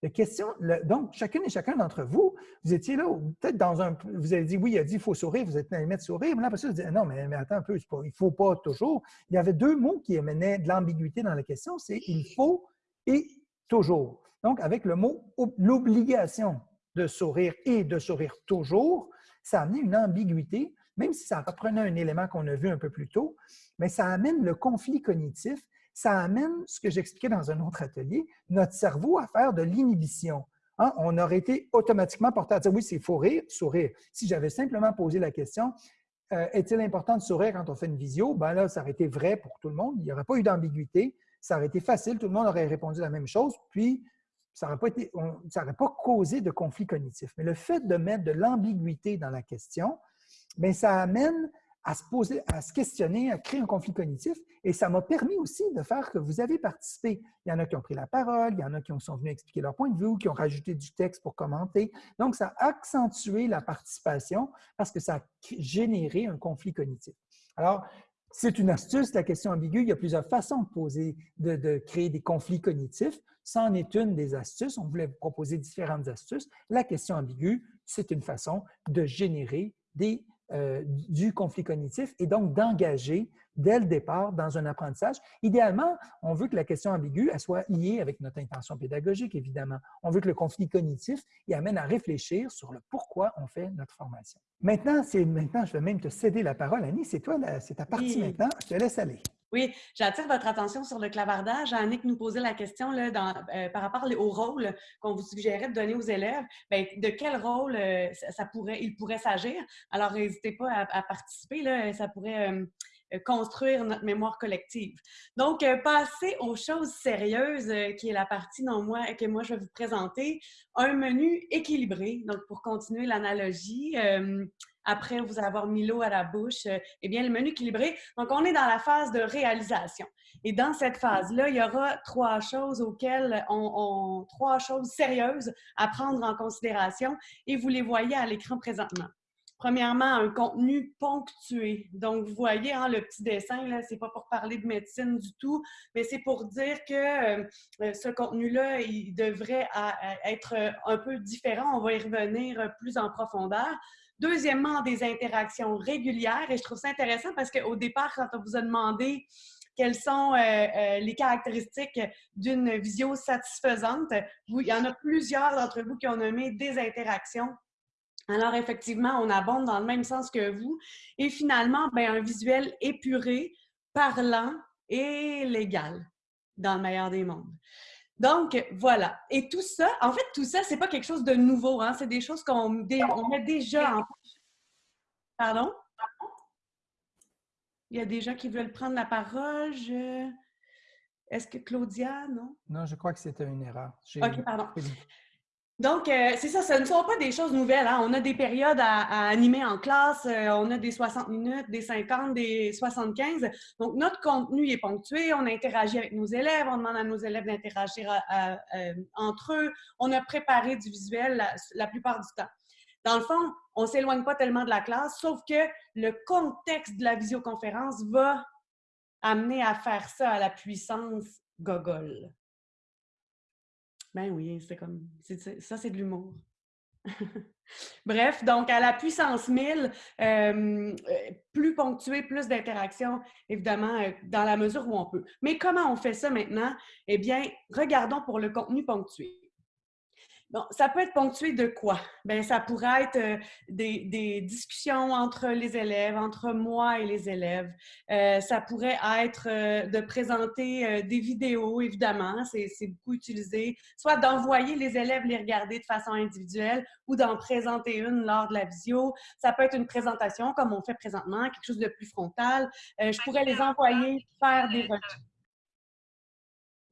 La question, donc, chacune et chacun d'entre vous, vous étiez là, peut-être dans un. Vous avez dit oui, il a dit il faut sourire, vous êtes allé mettre sourire, mais là, après ça, vous dites non, mais, attends un peu, il ne faut pas toujours. Il y avait deux mots qui amenaient de l'ambiguïté dans la question c'est il faut et toujours. Donc, avec le mot l'obligation de sourire et de sourire toujours, ça amenait une ambiguïté, même si ça reprenait un élément qu'on a vu un peu plus tôt, mais ça amène le conflit cognitif ça amène ce que j'expliquais dans un autre atelier, notre cerveau à faire de l'inhibition. Hein, on aurait été automatiquement porté à dire oui, c'est faut rire, sourire. Si j'avais simplement posé la question, euh, est-il important de sourire quand on fait une visio? Ben là, ça aurait été vrai pour tout le monde. Il n'y aurait pas eu d'ambiguïté. Ça aurait été facile. Tout le monde aurait répondu la même chose. Puis, ça n'aurait pas, pas causé de conflit cognitif. Mais le fait de mettre de l'ambiguïté dans la question, bien, ça amène à se poser, à se questionner, à créer un conflit cognitif. Et ça m'a permis aussi de faire que vous avez participé. Il y en a qui ont pris la parole, il y en a qui sont venus expliquer leur point de vue, qui ont rajouté du texte pour commenter. Donc, ça a accentué la participation parce que ça a généré un conflit cognitif. Alors, c'est une astuce, la question ambiguë. Il y a plusieurs façons de poser, de, de créer des conflits cognitifs. C'en est une des astuces. On voulait vous proposer différentes astuces. La question ambiguë, c'est une façon de générer des euh, du conflit cognitif et donc d'engager dès le départ dans un apprentissage. Idéalement, on veut que la question ambiguë elle soit liée avec notre intention pédagogique, évidemment. On veut que le conflit cognitif y amène à réfléchir sur le pourquoi on fait notre formation. Maintenant, maintenant je vais même te céder la parole, Annie. C'est toi, c'est ta partie maintenant. Je te laisse aller. Oui, j'attire votre attention sur le clavardage. Annick nous posait la question euh, par rapport au rôle qu'on vous suggérait de donner aux élèves. Bien, de quel rôle euh, il pourrait s'agir? Alors, n'hésitez pas à, participer. Là, ça pourrait euh, construire notre mémoire collective. Donc, passer aux choses sérieuses, qui est la partie dont moi, que moi je vais vous présenter. Un menu équilibré. Donc, pour continuer l'analogie, après vous avoir mis l'eau à la bouche, euh, eh bien, le menu équilibré. Donc, on est dans la phase de réalisation. Et dans cette phase-là, il y aura trois choses auxquelles on, trois choses sérieuses à prendre en considération et vous les voyez à l'écran présentement. Premièrement, un contenu ponctué. Donc, vous voyez hein, le petit dessin, là, c'est pas pour parler de médecine du tout, mais c'est pour dire que euh, euh, ce contenu-là, il devrait être un peu différent. On va y revenir plus en profondeur. Deuxièmement, des interactions régulières. Et je trouve ça intéressant parce qu'au départ, quand on vous a demandé quelles sont euh, euh, les caractéristiques d'une visio satisfaisante, il y en a plusieurs d'entre vous qui ont nommé des interactions. Alors, effectivement, on abonde dans le même sens que vous. Et finalement, ben, un visuel épuré, parlant et légal, dans le meilleur des mondes. Donc, voilà. Et tout ça, en fait, tout ça, c'est pas quelque chose de nouveau. Hein? C'est des choses qu'on met déjà en Pardon? Il y a des gens qui veulent prendre la parole. Est-ce que Claudia, non? Non, je crois que c'était une erreur. OK, pardon. Donc, euh, c'est ça, ce ne sont pas des choses nouvelles. Hein. On a des périodes à, animer en classe, euh, on a des 60 minutes, des 50, des 75. Donc, notre contenu est ponctué, on interagit avec nos élèves, on demande à nos élèves d'interagir euh, entre eux. On a préparé du visuel la, plupart du temps. Dans le fond, on ne s'éloigne pas tellement de la classe, sauf que le contexte de la visioconférence va amener à faire ça à la puissance gogol. Ben oui, c'est comme. Ça, c'est de l'humour. Bref, donc à la puissance 1000, euh, plus ponctué, plus d'interaction, évidemment, euh, dans la mesure où on peut. Mais comment on fait ça maintenant? Eh bien, regardons pour le contenu ponctué. Bon, ça peut être ponctué de quoi? Bien, ça pourrait être euh, des, discussions entre les élèves, entre moi et les élèves. Euh, ça pourrait être euh, de présenter des vidéos, évidemment, c'est beaucoup utilisé, soit d'envoyer les élèves les regarder de façon individuelle ou d'en présenter une lors de la visio. Ça peut être une présentation comme on fait présentement, quelque chose de plus frontal. je pourrais les envoyer faire des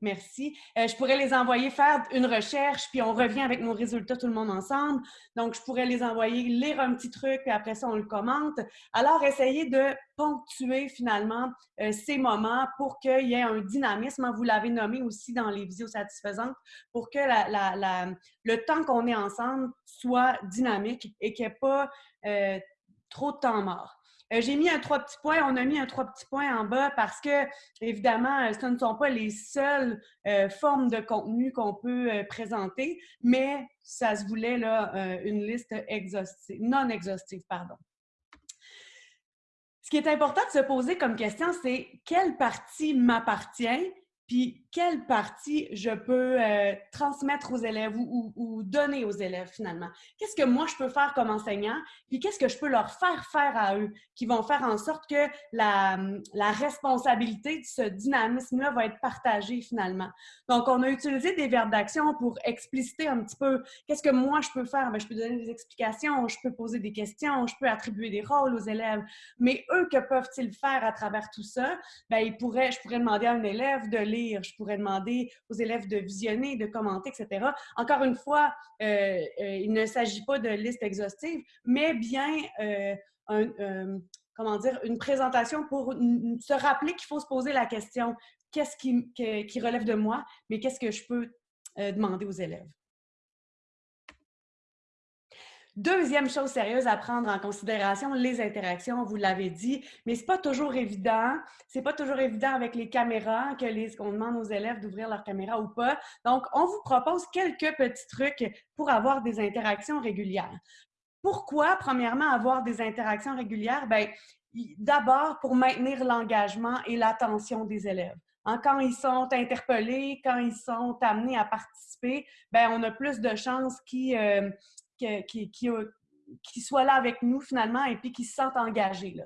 Merci. Euh, je pourrais les envoyer faire une recherche, puis on revient avec nos résultats tout le monde ensemble. Donc, je pourrais les envoyer lire un petit truc, puis après ça, on le commente. Alors, essayez de ponctuer finalement euh, ces moments pour qu'il y ait un dynamisme. Hein, vous l'avez nommé aussi dans les vidéos satisfaisantes, pour que le temps qu'on est ensemble soit dynamique et qu'il n'y ait pas euh, trop de temps mort. Euh, j'ai mis un trois petits points, on a mis un trois petits points en bas parce que, évidemment, euh, ce ne sont pas les seules euh, formes de contenu qu'on peut présenter, mais ça se voulait là, une liste non exhaustive, pardon. Ce qui est important de se poser comme question, c'est quelle partie m'appartient puis quelle partie je peux euh, transmettre aux élèves ou, donner aux élèves finalement? Qu'est-ce que moi je peux faire comme enseignant, puis qu'est-ce que je peux leur faire faire à eux, qui vont faire en sorte que la, responsabilité de ce dynamisme-là va être partagée finalement? Donc, on a utilisé des verbes d'action pour expliciter un petit peu qu'est-ce que moi je peux faire. Bien, je peux donner des explications, je peux poser des questions, je peux attribuer des rôles aux élèves, mais eux, que peuvent-ils faire à travers tout ça? Bien, ils pourraient, je pourrais demander à un élève de lire, je pourrais demander aux élèves de visionner, de commenter, etc. Encore une fois, euh, euh, il ne s'agit pas de liste exhaustive, mais bien euh, comment dire, une présentation pour se rappeler qu'il faut se poser la question qu'est-ce qui, relève de moi, mais qu'est-ce que je peux demander aux élèves? Deuxième chose sérieuse à prendre en considération, les interactions, vous l'avez dit, mais c'est pas toujours évident. C'est pas toujours évident avec les caméras que les qu'on demande aux élèves d'ouvrir leur caméra ou pas. Donc, on vous propose quelques petits trucs pour avoir des interactions régulières. Pourquoi, premièrement, avoir des interactions régulières? Bien, d'abord pour maintenir l'engagement et l'attention des élèves. Hein, quand ils sont interpellés, quand ils sont amenés à participer, bien, on a plus de chances qu'ils euh, qui, qui, soient là avec nous finalement et puis qui se sentent engagés. Là.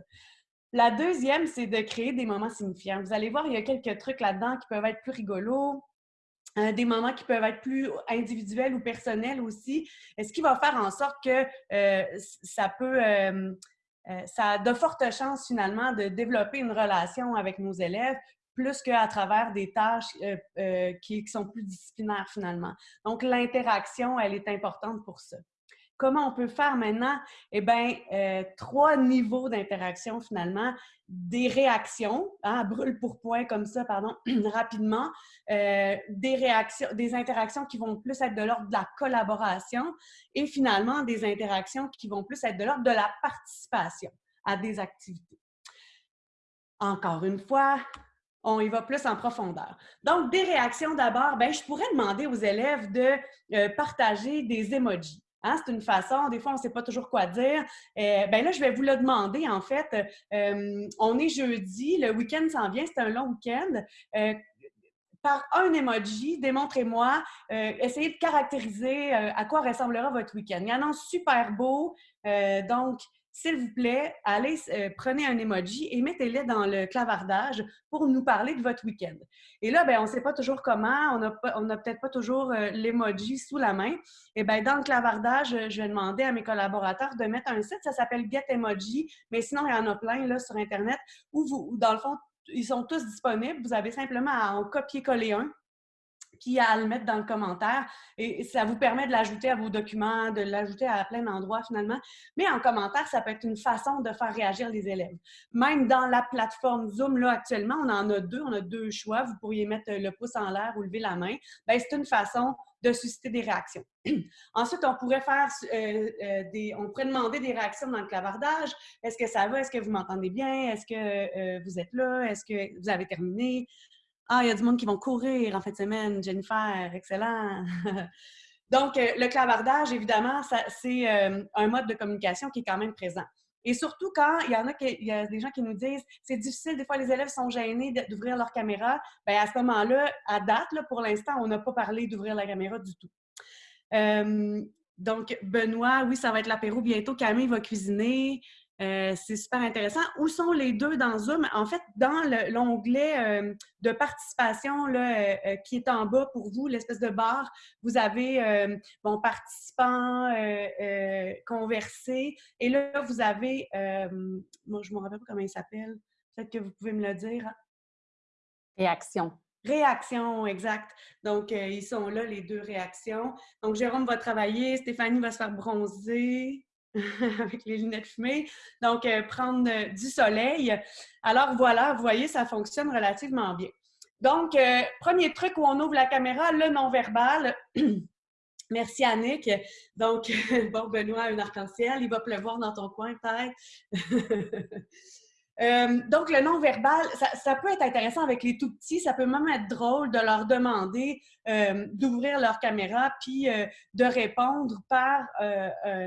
La deuxième, c'est de créer des moments signifiants. Vous allez voir, il y a quelques trucs là-dedans qui peuvent être plus rigolos, euh, des moments qui peuvent être plus individuels ou personnels aussi. Ce qui va faire en sorte que euh, ça peut, euh, ça a de fortes chances finalement de développer une relation avec nos élèves plus qu'à travers des tâches qui, sont plus disciplinaires finalement. Donc, l'interaction, elle est importante pour ça. Comment on peut faire maintenant? Eh bien, euh, trois niveaux d'interaction finalement. Des réactions, hein, brûle pour point comme ça, pardon, rapidement. Euh, des réactions, des interactions qui vont plus être de l'ordre de la collaboration et finalement des interactions qui vont plus être de l'ordre de la participation à des activités. Encore une fois, on y va plus en profondeur. Donc, des réactions d'abord, ben, je pourrais demander aux élèves de euh, partager des emojis. Hein, c'est une façon, des fois, on ne sait pas toujours quoi dire. Euh, ben là, je vais vous le demander, en fait. Euh, on est jeudi, le week-end s'en vient, c'est un long week-end. Euh, par un emoji, démontrez-moi, essayez de caractériser à quoi ressemblera votre week-end. Il y en a un super beau, donc s'il vous plaît, allez, euh, prenez un emoji et mettez-le dans le clavardage pour nous parler de votre week-end. Et là, ben, on ne sait pas toujours comment, on n'a peut-être pas toujours euh, l'emoji sous la main. Et bien, dans le clavardage, je vais demander à mes collaborateurs de mettre un site, ça s'appelle Get Emoji, mais sinon, il y en a plein là, sur Internet où, vous, où, dans le fond, ils sont tous disponibles. Vous avez simplement à en copier-coller un puis à le mettre dans le commentaire. Et ça vous permet de l'ajouter à vos documents, de l'ajouter à plein d'endroits finalement. Mais en commentaire, ça peut être une façon de faire réagir les élèves. Même dans la plateforme Zoom, là, actuellement, on en a deux, on a deux choix. Vous pourriez mettre le pouce en l'air ou lever la main. Bien, c'est une façon de susciter des réactions. Ensuite, on pourrait faire euh, euh, des, on pourrait demander des réactions dans le clavardage. Est-ce que ça va? Est-ce que vous m'entendez bien? Est-ce que euh, vous êtes là? Est-ce que vous avez terminé? Ah, il y a du monde qui vont courir en fin de semaine, Jennifer, excellent. Donc, euh, le clavardage, évidemment, c'est euh, un mode de communication qui est quand même présent. Et surtout quand il y en a, il y a des gens qui nous disent c'est difficile, des fois les élèves sont gênés d'ouvrir leur caméra. Bien, à ce moment-là, à date, là, pour l'instant, on n'a pas parlé d'ouvrir la caméra du tout. Euh, donc, Benoît, oui, ça va être l'apéro bientôt. Camille va cuisiner. Euh, c'est super intéressant. Où sont les deux dans Zoom? En fait, dans l'onglet euh, de participation là, euh, qui est en bas pour vous, l'espèce de barre, vous avez bon, participants, converser. Et là, vous avez, moi, je ne me rappelle pas comment il s'appelle. Peut-être que vous pouvez me le dire. Réaction. Réaction, exact. Donc, ils sont là, les deux réactions. Donc, Jérôme va travailler, Stéphanie va se faire bronzer avec les lunettes fumées. Donc, euh, prendre euh, du soleil. Alors, voilà, vous voyez, ça fonctionne relativement bien. Donc, premier truc où on ouvre la caméra, le non-verbal. Merci Annick. Donc, bon, Benoît, un arc-en-ciel, il va pleuvoir dans ton coin peut-être. Euh, donc, le non-verbal, ça, peut être intéressant avec les tout petits. Ça peut même être drôle de leur demander euh, d'ouvrir leur caméra puis euh, de répondre par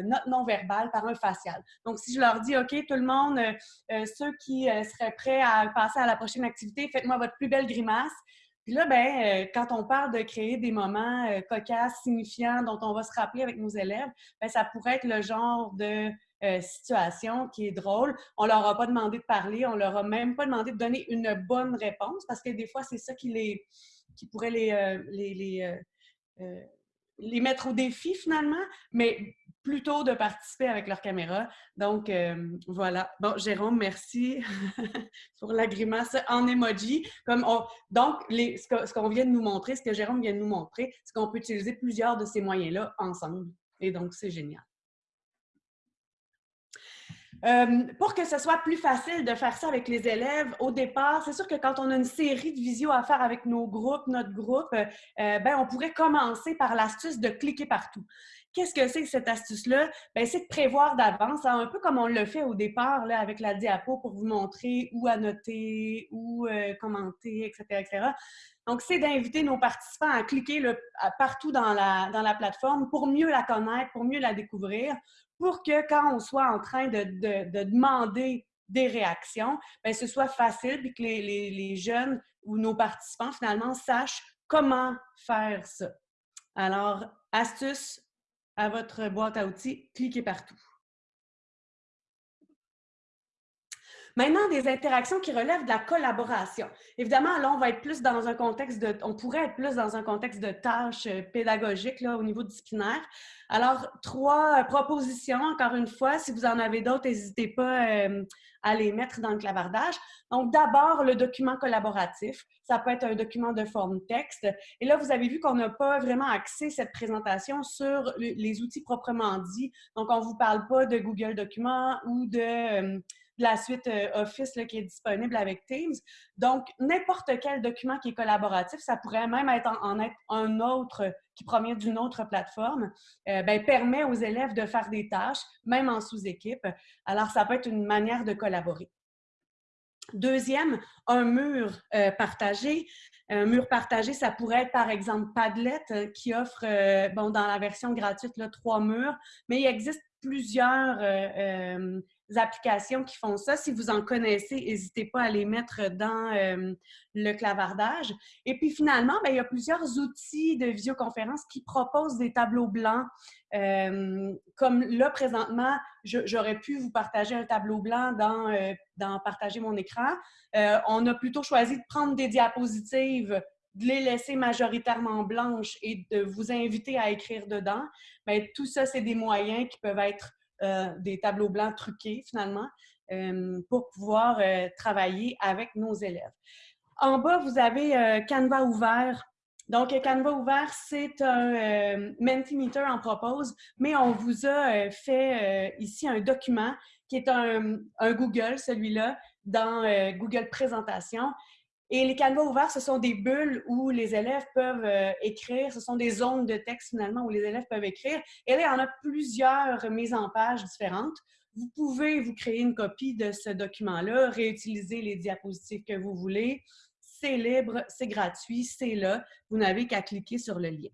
notre non-verbal, par un facial. Donc, si je leur dis, OK, tout le monde, ceux qui seraient prêts à passer à la prochaine activité, faites-moi votre plus belle grimace. Puis là, ben, quand on parle de créer des moments cocasses, signifiants, dont on va se rappeler avec nos élèves, ben, ça pourrait être le genre de euh, situation qui est drôle. On leur a pas demandé de parler, on leur a même pas demandé de donner une bonne réponse parce que des fois, c'est ça qui, les, qui pourrait les, euh, les, euh, les, mettre au défi finalement, mais plutôt de participer avec leur caméra. Donc, voilà. Bon, Jérôme, merci pour la grimace en emoji. Comme donc, les, ce qu'on vient de nous montrer, ce que Jérôme vient de nous montrer, c'est qu'on peut utiliser plusieurs de ces moyens-là ensemble. Et donc, c'est génial. Euh, pour que ce soit plus facile de faire ça avec les élèves, au départ, c'est sûr que quand on a une série de visio à faire avec nos groupes, notre groupe, euh, ben, on pourrait commencer par l'astuce de cliquer partout. Qu'est-ce que c'est que cette astuce-là? Ben, c'est de prévoir d'avance, hein, un peu comme on le fait au départ là, avec la diapo pour vous montrer où annoter, où euh, commenter, etc., etc. Donc, c'est d'inviter nos participants à cliquer partout dans la, dans la plateforme pour mieux la connaître, pour mieux la découvrir, pour que quand on soit en train de, demander des réactions, bien, ce soit facile et que les, jeunes ou nos participants, finalement, sachent comment faire ça. Alors, astuce à votre boîte à outils, cliquez partout. Maintenant, des interactions qui relèvent de la collaboration. Évidemment, là, on va être plus dans un contexte de, on pourrait être plus dans un contexte de tâches euh, pédagogiques là, au niveau disciplinaire. Alors, trois euh, propositions, encore une fois, si vous en avez d'autres, n'hésitez pas euh, à les mettre dans le clavardage. Donc, d'abord, le document collaboratif. Ça peut être un document de forme texte. Et là, vous avez vu qu'on n'a pas vraiment axé cette présentation sur les outils proprement dits. Donc, on ne vous parle pas de Google Documents ou de la suite euh, Office qui est disponible avec Teams. Donc, n'importe quel document qui est collaboratif, ça pourrait même être en, être un autre qui provient d'une autre plateforme, euh, ben, permet aux élèves de faire des tâches, même en sous-équipe. Alors, ça peut être une manière de collaborer. Deuxième, un mur euh, partagé. Un mur partagé, ça pourrait être par exemple Padlet qui offre, bon, dans la version gratuite, trois murs, mais il existe plusieurs applications qui font ça. Si vous en connaissez, n'hésitez pas à les mettre dans euh, le clavardage. Et puis finalement, ben, il y a plusieurs outils de visioconférence qui proposent des tableaux blancs. Euh, comme là, présentement, j'aurais pu vous partager un tableau blanc euh, dans Partager mon écran. on a plutôt choisi de prendre des diapositives de les laisser majoritairement blanches et de vous inviter à écrire dedans. Mais tout ça, c'est des moyens qui peuvent être euh, des tableaux blancs truqués finalement euh, pour pouvoir euh, travailler avec nos élèves. En bas, vous avez Canva ouvert. Donc, Canva ouvert, c'est un Mentimeter en propose, mais on vous a fait ici un document qui est un Google, celui-là, dans Google Présentation. Et les canevas ouverts, ce sont des bulles où les élèves peuvent euh, écrire. Ce sont des zones de texte, finalement, où les élèves peuvent écrire. Et là, il y en a plusieurs mises en page différentes. Vous pouvez vous créer une copie de ce document-là, réutiliser les diapositives que vous voulez. C'est libre, c'est gratuit, c'est là. Vous n'avez qu'à cliquer sur le lien.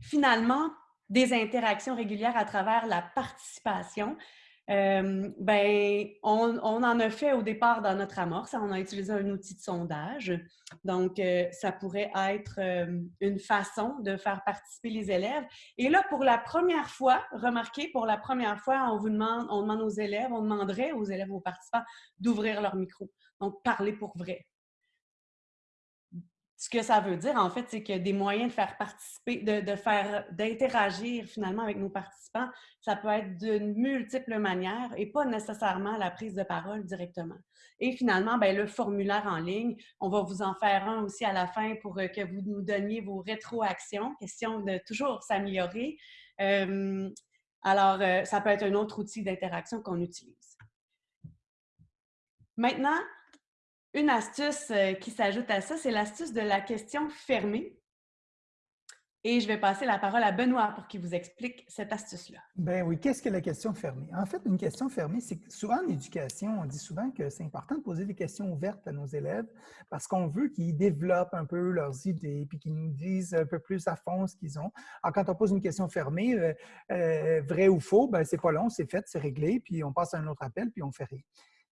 Finalement, des interactions régulières à travers la participation. Euh, ben, on, en a fait au départ dans notre amorce. On a utilisé un outil de sondage. Donc, euh, ça pourrait être euh, une façon de faire participer les élèves. Et là, pour la première fois, remarquez, pour la première fois, on vous demande, on demande aux élèves, on demanderait aux élèves, aux participants d'ouvrir leur micro. Donc, parler pour vrai ce que ça veut dire, en fait, c'est que des moyens de faire participer, de, faire, d'interagir finalement avec nos participants, ça peut être d'une multiples manières et pas nécessairement la prise de parole directement. Et finalement, ben, le formulaire en ligne, on va vous en faire un aussi à la fin pour euh, que vous nous donniez vos rétroactions, question de toujours s'améliorer. Alors, euh, ça peut être un autre outil d'interaction qu'on utilise. Maintenant, une astuce euh, qui s'ajoute à ça, c'est l'astuce de la question fermée. Et je vais passer la parole à Benoît pour qu'il vous explique cette astuce-là. Ben oui, qu'est-ce que la question fermée? En fait, une question fermée, c'est souvent en éducation, on dit souvent que c'est important de poser des questions ouvertes à nos élèves parce qu'on veut qu'ils développent un peu leurs idées puis qu'ils nous disent un peu plus à fond ce qu'ils ont. Alors, quand on pose une question fermée, euh, euh, vrai ou faux, ben c'est pas long, c'est fait, c'est réglé, puis on passe à un autre appel, puis on fait rien.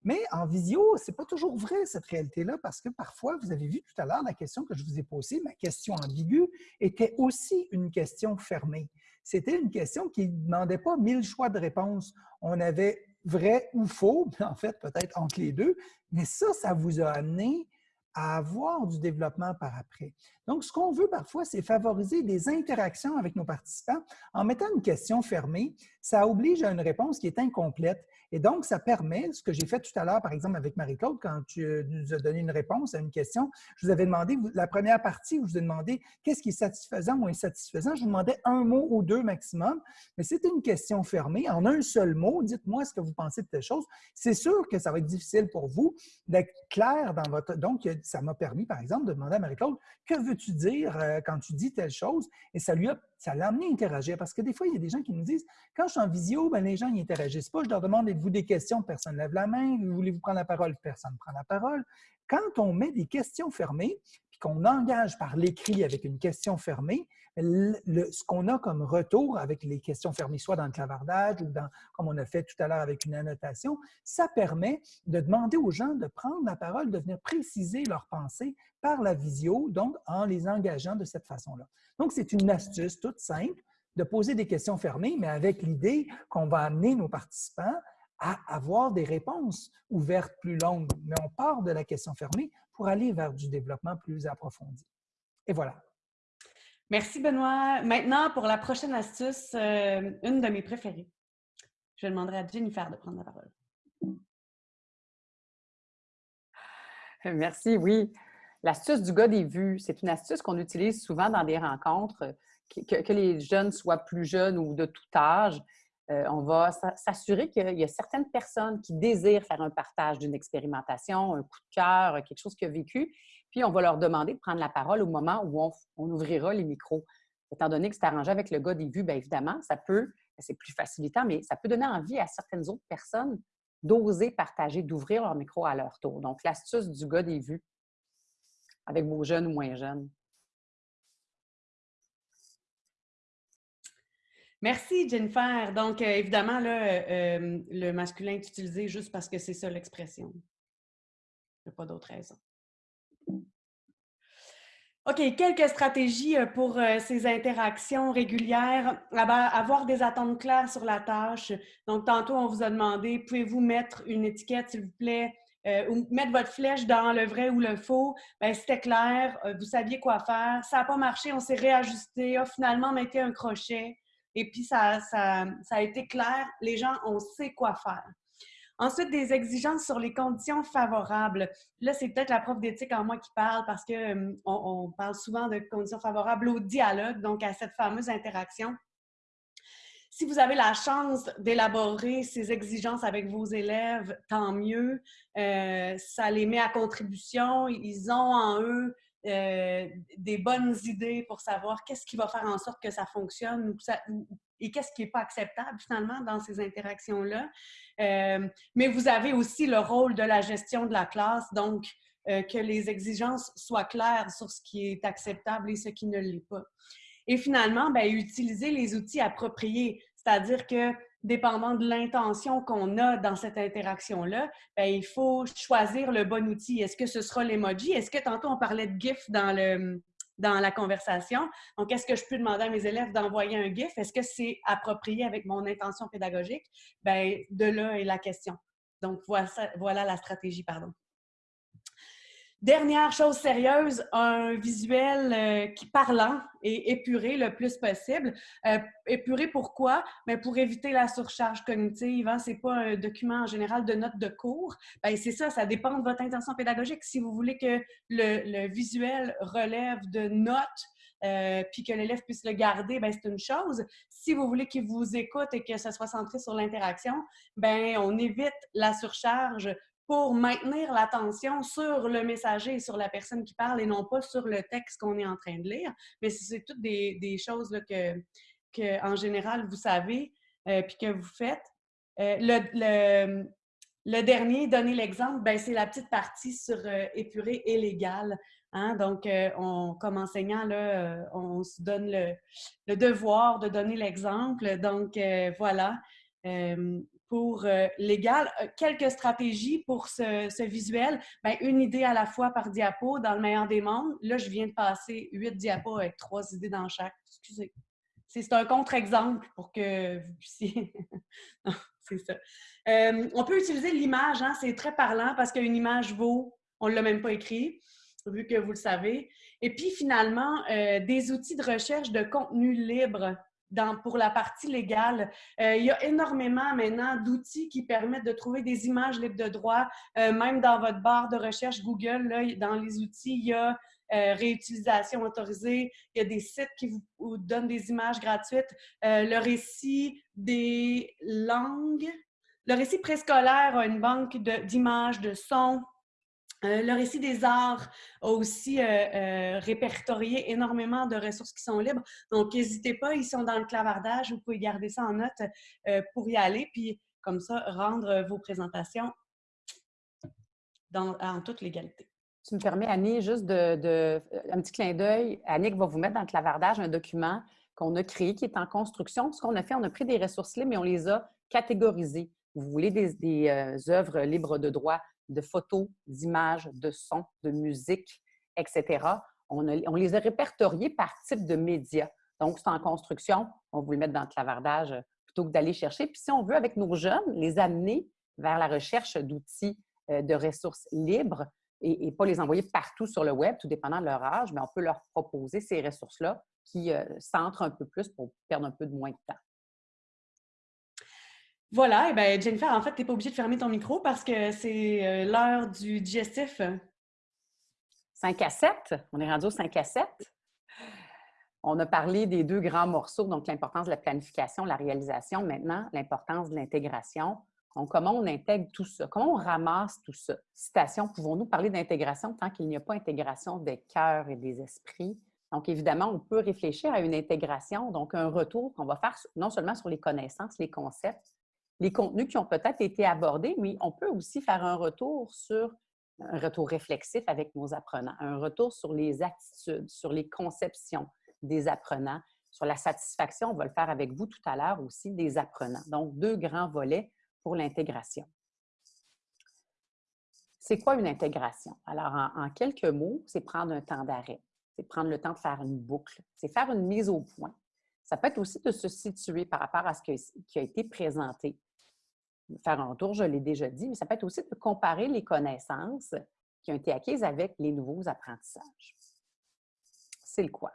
Mais en visio, ce n'est pas toujours vrai, cette réalité-là, parce que parfois, vous avez vu tout à l'heure la question que je vous ai posée, ma question ambiguë, était aussi une question fermée. C'était une question qui ne demandait pas mille choix de réponse. On avait vrai ou faux, en fait, peut-être entre les deux, mais ça, ça vous a amené à avoir du développement par après. Donc, ce qu'on veut parfois, c'est favoriser des interactions avec nos participants. En mettant une question fermée, ça oblige à une réponse qui est incomplète et donc, ça permet, ce que j'ai fait tout à l'heure, par exemple, avec Marie-Claude, quand tu euh, nous as donné une réponse à une question, je vous avais demandé, la première partie où je vous ai demandé qu'est-ce qui est satisfaisant ou insatisfaisant, je vous demandais un mot ou deux maximum, mais c'était une question fermée. En un seul mot, dites-moi ce que vous pensez de telle chose. C'est sûr que ça va être difficile pour vous d'être clair dans votre... Donc, ça m'a permis, par exemple, de demander à Marie-Claude, que veux-tu dire euh, quand tu dis telle chose? Et ça lui a ça l'a amené à interagir. Parce que des fois, il y a des gens qui nous disent quand je suis en visio, ben, les gens n'interagissent pas. Je leur demande êtes-vous des questions? Personne ne lève la main. Voulez-vous prendre la parole? Personne ne prend la parole. Quand on met des questions fermées, qu'on engage par l'écrit avec une question fermée, ce qu'on a comme retour avec les questions fermées, soit dans le clavardage ou dans, comme on a fait tout à l'heure avec une annotation, ça permet de demander aux gens de prendre la parole, de venir préciser leurs pensées par la visio, donc en les engageant de cette façon-là. Donc, c'est une astuce toute simple de poser des questions fermées, mais avec l'idée qu'on va amener nos participants à avoir des réponses ouvertes plus longues. Mais on part de la question fermée pour aller vers du développement plus approfondi. Et voilà. Merci, Benoît. Maintenant, pour la prochaine astuce, euh, une de mes préférées. Je demanderai à Jennifer de prendre la parole. Merci, oui. L'astuce du gars des vues, c'est une astuce qu'on utilise souvent dans des rencontres, que, les jeunes soient plus jeunes ou de tout âge. Euh, on va s'assurer qu'il y a certaines personnes qui désirent faire un partage d'une expérimentation, un coup de cœur, quelque chose qu'ils ont vécu, puis, on va leur demander de prendre la parole au moment où on, ouvrira les micros. Étant donné que c'est arrangé avec le gars des vues, bien évidemment, ça peut, ben, c'est plus facilitant, mais ça peut donner envie à certaines autres personnes d'oser partager, d'ouvrir leur micro à leur tour. Donc, l'astuce du gars des vues avec vos jeunes ou moins jeunes. Merci, Jennifer. Donc, euh, évidemment, là, euh, le masculin est utilisé juste parce que c'est ça l'expression. Il n'y a pas d'autre raison. OK, quelques stratégies euh, pour euh, ces interactions régulières. Avoir des attentes claires sur la tâche. Donc, tantôt, on vous a demandé, pouvez-vous mettre une étiquette, s'il vous plaît, euh, ou mettre votre flèche dans le vrai ou le faux? Bien, c'était clair, vous saviez quoi faire. Ça n'a pas marché, on s'est réajusté. Ah, finalement, a été un crochet. Et puis, ça, ça, a été clair. Les gens, on sait quoi faire. Ensuite, des exigences sur les conditions favorables. Là, c'est peut-être la prof d'éthique en moi qui parle parce qu'on on parle souvent de conditions favorables au dialogue, donc à cette fameuse interaction. Si vous avez la chance d'élaborer ces exigences avec vos élèves, tant mieux. Euh, ça les met à contribution. Ils ont en eux euh, des bonnes idées pour savoir qu'est-ce qui va faire en sorte que ça fonctionne et qu'est-ce qui n'est pas acceptable finalement dans ces interactions-là. Euh, mais vous avez aussi le rôle de la gestion de la classe, donc euh, que les exigences soient claires sur ce qui est acceptable et ce qui ne l'est pas. Et finalement, ben, utiliser les outils appropriés, c'est-à-dire que dépendant de l'intention qu'on a dans cette interaction-là, ben, il faut choisir le bon outil. Est-ce que ce sera l'emoji? Est-ce que tantôt on parlait de GIF dans, la conversation? Donc, est-ce que je peux demander à mes élèves d'envoyer un GIF? Est-ce que c'est approprié avec mon intention pédagogique? Ben, de là est la question. Donc, voilà la stratégie, pardon. Dernière chose sérieuse, un visuel euh, qui parlant et épuré le plus possible. Euh, épuré pourquoi? Ben, pour éviter la surcharge cognitive. Hein? Ce n'est pas un document en général de notes de cours. Ben, c'est ça, ça dépend de votre intention pédagogique. Si vous voulez que le, le visuel relève de notes, euh, puis que l'élève puisse le garder, ben c'est une chose. Si vous voulez qu'il vous écoute et que ça soit centré sur l'interaction, ben on évite la surcharge pour maintenir l'attention sur le messager sur la personne qui parle et non pas sur le texte qu'on est en train de lire. Mais c'est toutes des, choses là, que, en général, vous savez euh, puis que vous faites. Euh, le, dernier, donner l'exemple, ben, c'est la petite partie sur euh, épuré et légal. Hein. Donc, euh, on, comme enseignant, là, euh, on se donne le devoir de donner l'exemple. Donc, voilà pour euh, l'égal. Euh, quelques stratégies pour ce, visuel. Bien, une idée à la fois par diapo dans le meilleur des mondes. Là, je viens de passer huit diapos avec trois idées dans chaque. Excusez. C'est un contre-exemple pour que vous puissiez... c'est ça. Euh, on peut utiliser l'image, hein? c'est très parlant parce qu'une image vaut, on ne l'a même pas écrit, vu que vous le savez. Et puis finalement, des outils de recherche de contenu libre pour la partie légale. Euh, il y a énormément maintenant d'outils qui permettent de trouver des images libres de droit. Euh, même dans votre barre de recherche Google, dans les outils, il y a euh, réutilisation autorisée. Il y a des sites qui vous, donnent des images gratuites. le récit des langues. Le récit préscolaire a une banque d'images, de sons, euh, le récit des arts a aussi euh, euh, répertorié énormément de ressources qui sont libres. Donc, n'hésitez pas, ils sont dans le clavardage. Vous pouvez garder ça en note pour y aller. Puis, comme ça, rendre vos présentations en toute légalité. Tu me permets, Annie, juste de, un petit clin d'œil. Annick va vous mettre dans le clavardage un document qu'on a créé qui est en construction. Ce qu'on a fait, on a pris des ressources libres, mais on les a catégorisées. Vous voulez des œuvres libres de droit de photos, d'images, de sons, de musique, etc. On, les a répertoriés par type de média. Donc, c'est en construction, on vous le mettre dans le clavardage euh, plutôt que d'aller chercher. Puis si on veut, avec nos jeunes, les amener vers la recherche d'outils euh, de ressources libres et, pas les envoyer partout sur le web, tout dépendant de leur âge, mais on peut leur proposer ces ressources-là qui euh, centrent un peu plus pour perdre un peu moins de temps. Voilà, et bien Jennifer, en fait, tu n'es pas obligée de fermer ton micro parce que c'est euh, l'heure du digestif. 5 à 7, on est rendu au 5 à 7. On a parlé des deux grands morceaux, donc l'importance de la planification, la réalisation. Maintenant, l'importance de l'intégration. Comment on intègre tout ça? Comment on ramasse tout ça? Citation, pouvons-nous parler d'intégration tant qu'il n'y a pas intégration des cœurs et des esprits? Donc, évidemment, on peut réfléchir à une intégration, donc un retour qu'on va faire non seulement sur les connaissances, les concepts, les contenus qui ont peut-être été abordés, mais on peut aussi faire un retour sur un retour réflexif avec nos apprenants, un retour sur les attitudes, sur les conceptions des apprenants, sur la satisfaction, on va le faire avec vous tout à l'heure aussi, des apprenants. Donc, deux grands volets pour l'intégration. C'est quoi une intégration? Alors, en, quelques mots, c'est prendre un temps d'arrêt, c'est prendre le temps de faire une boucle, c'est faire une mise au point. Ça peut être aussi de se situer par rapport à ce qui a été présenté faire un tour, je l'ai déjà dit, mais ça peut être aussi de comparer les connaissances qui ont été acquises avec les nouveaux apprentissages. C'est le quoi.